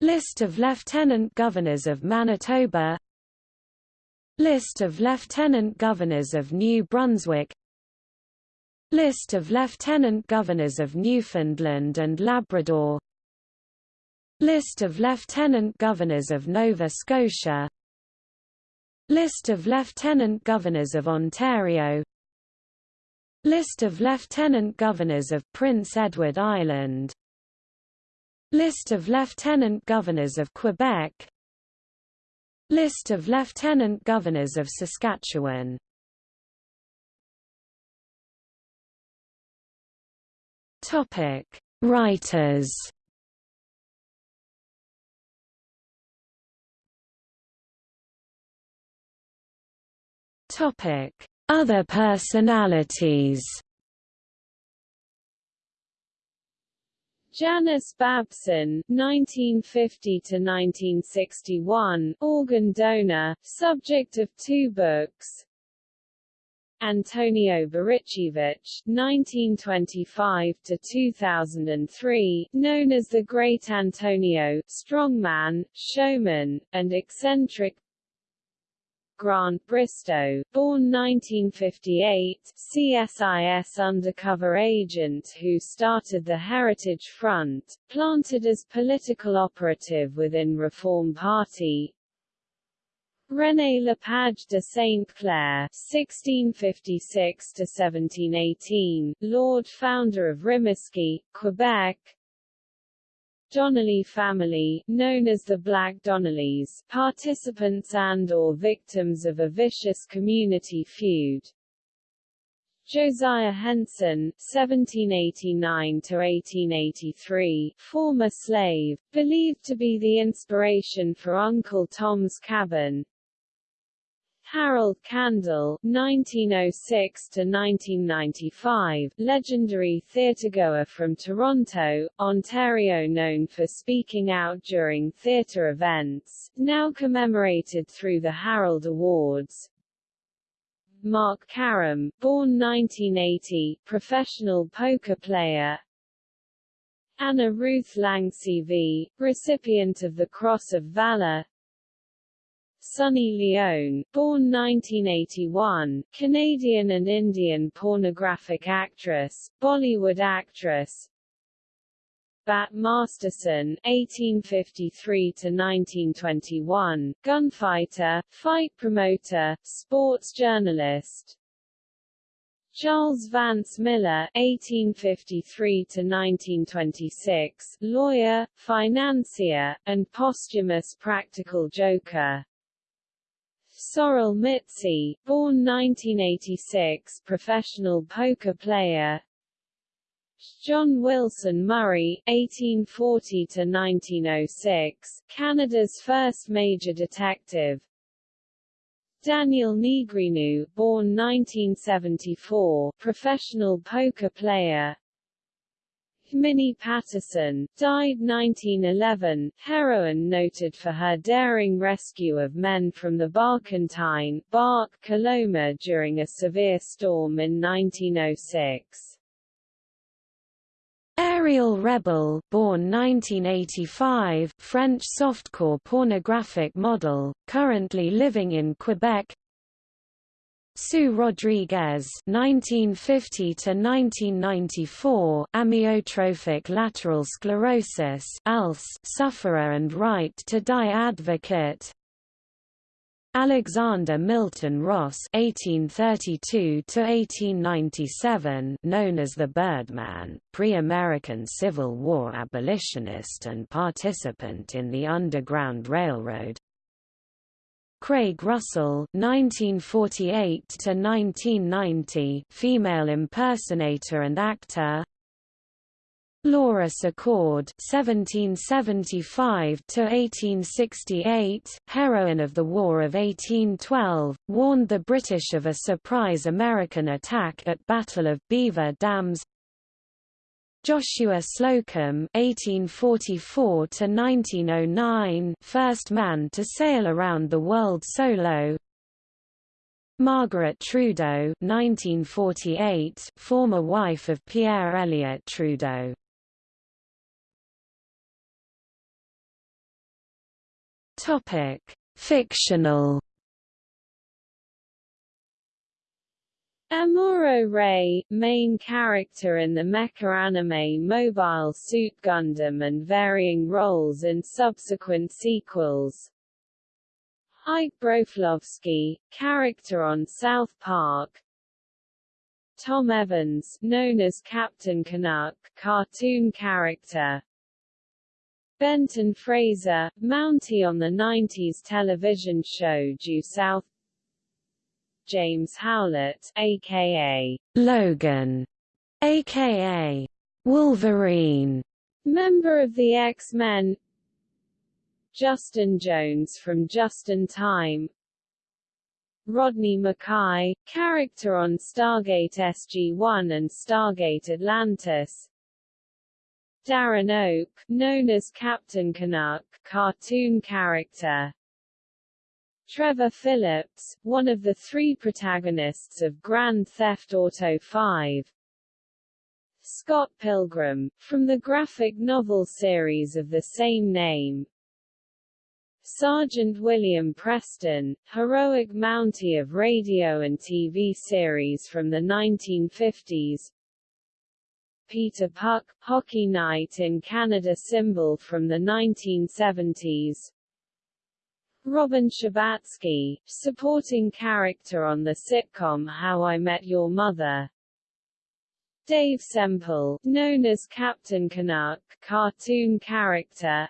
List of Lieutenant Governors of Manitoba List of Lieutenant Governors of New Brunswick List of Lieutenant Governors of Newfoundland and Labrador. List of Lieutenant Governors of Nova Scotia. List of Lieutenant Governors of Ontario. List of Lieutenant Governors of Prince Edward Island. List of Lieutenant Governors of Quebec. List of Lieutenant Governors of Saskatchewan Topic: Writers. Topic: Other personalities. Janus Babson, 1950 to 1961, organ donor, subject of two books. Antonio Barichevich, (1925–2003), known as the Great Antonio, strongman, showman, and eccentric. Grant Bristow, born 1958, CSIS undercover agent who started the Heritage Front, planted as political operative within Reform Party, René Lepage de Saint Clair (1656–1718), Lord Founder of Rimouski, Quebec, Donnelly family, known as the Black Donnellys, participants and or victims of a vicious community feud. Josiah Henson (1789–1883), former slave, believed to be the inspiration for Uncle Tom's Cabin. Harold Kandel (1906–1995), legendary theatregoer from Toronto, Ontario, known for speaking out during theatre events, now commemorated through the Harold Awards. Mark Karam, born 1980, professional poker player. Anna Ruth Lang-CV, recipient of the Cross of Valor. Sunny Leone, born 1981, Canadian and Indian pornographic actress, Bollywood actress. Bat Masterson, 1853–1921, gunfighter, fight promoter, sports journalist. Charles Vance Miller (1853–1926), lawyer, financier, and posthumous practical joker. Sorel Mizzi, born 1986, professional poker player. John Wilson Murray (1840–1906), Canada's first major detective. Daniel Negreanu, born 1974, professional poker player. Minnie Patterson, died 1911, heroine noted for her daring rescue of men from the Barkentine Bark Coloma during a severe storm in 1906. Ariel Rebel, born 1985, French softcore pornographic model, currently living in Quebec. Sue Rodriguez (1950–1994), amyotrophic lateral sclerosis (ALS) sufferer and right to die advocate. Alexander Milton Ross (1832–1897), known as the Birdman, pre-American Civil War abolitionist and participant in the Underground Railroad. Craig Russell (1948–1990), female impersonator and actor. Laura Secord (1775–1868), heroine of the War of 1812, warned the British of a surprise American attack at Battle of Beaver Dams. Joshua Slocum (1844–1909), first man to sail around the world solo. Margaret Trudeau (1948), former wife of Pierre Elliott Trudeau. Topic: Fictional Amuro Ray, main character in the mecha anime Mobile Suit Gundam and varying roles in subsequent sequels. Ike Broflovski, character on South Park. Tom Evans, known as Captain Canuck, cartoon character. Benton Fraser, Mountie on the 90s television show Due South James Howlett, aka Logan, aka Wolverine, member of the X-Men. Justin Jones from Justin Time. Rodney McKay, character on Stargate SG-1 and Stargate Atlantis. Darren Oak, known as Captain Canuck, cartoon character. Trevor Phillips, one of the three protagonists of Grand Theft Auto V. Scott Pilgrim, from the graphic novel series of the same name. Sergeant William Preston, heroic Mountie of radio and TV series from the 1950s. Peter Puck, Hockey Night in Canada symbol from the 1970s. Robin Scherbatsky, supporting character on the sitcom How I Met Your Mother. Dave Semple, known as Captain Canuck, cartoon character.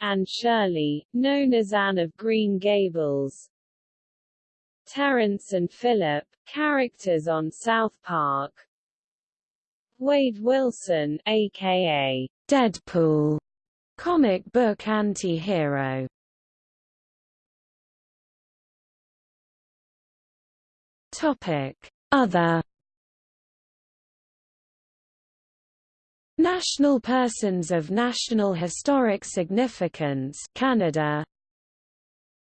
Anne Shirley, known as Anne of Green Gables. Terrance and Phillip, characters on South Park. Wade Wilson, aka Deadpool, comic book anti-hero. Topic: Other National Persons of National Historic Significance Canada.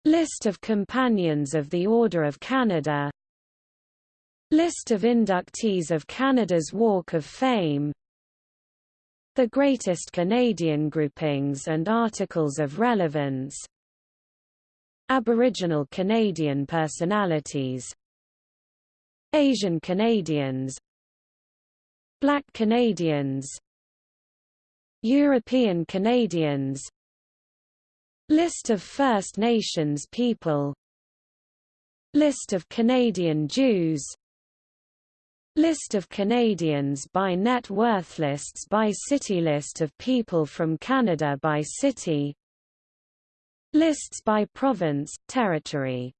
List of Companions of the Order of Canada. List of inductees of Canada's Walk of Fame. The Greatest Canadian Groupings and Articles of Relevance. Aboriginal Canadian Personalities Asian Canadians Black Canadians European Canadians List of First Nations people List of Canadian Jews List of Canadians by net worth Lists by city List of people from Canada by city Lists by province, territory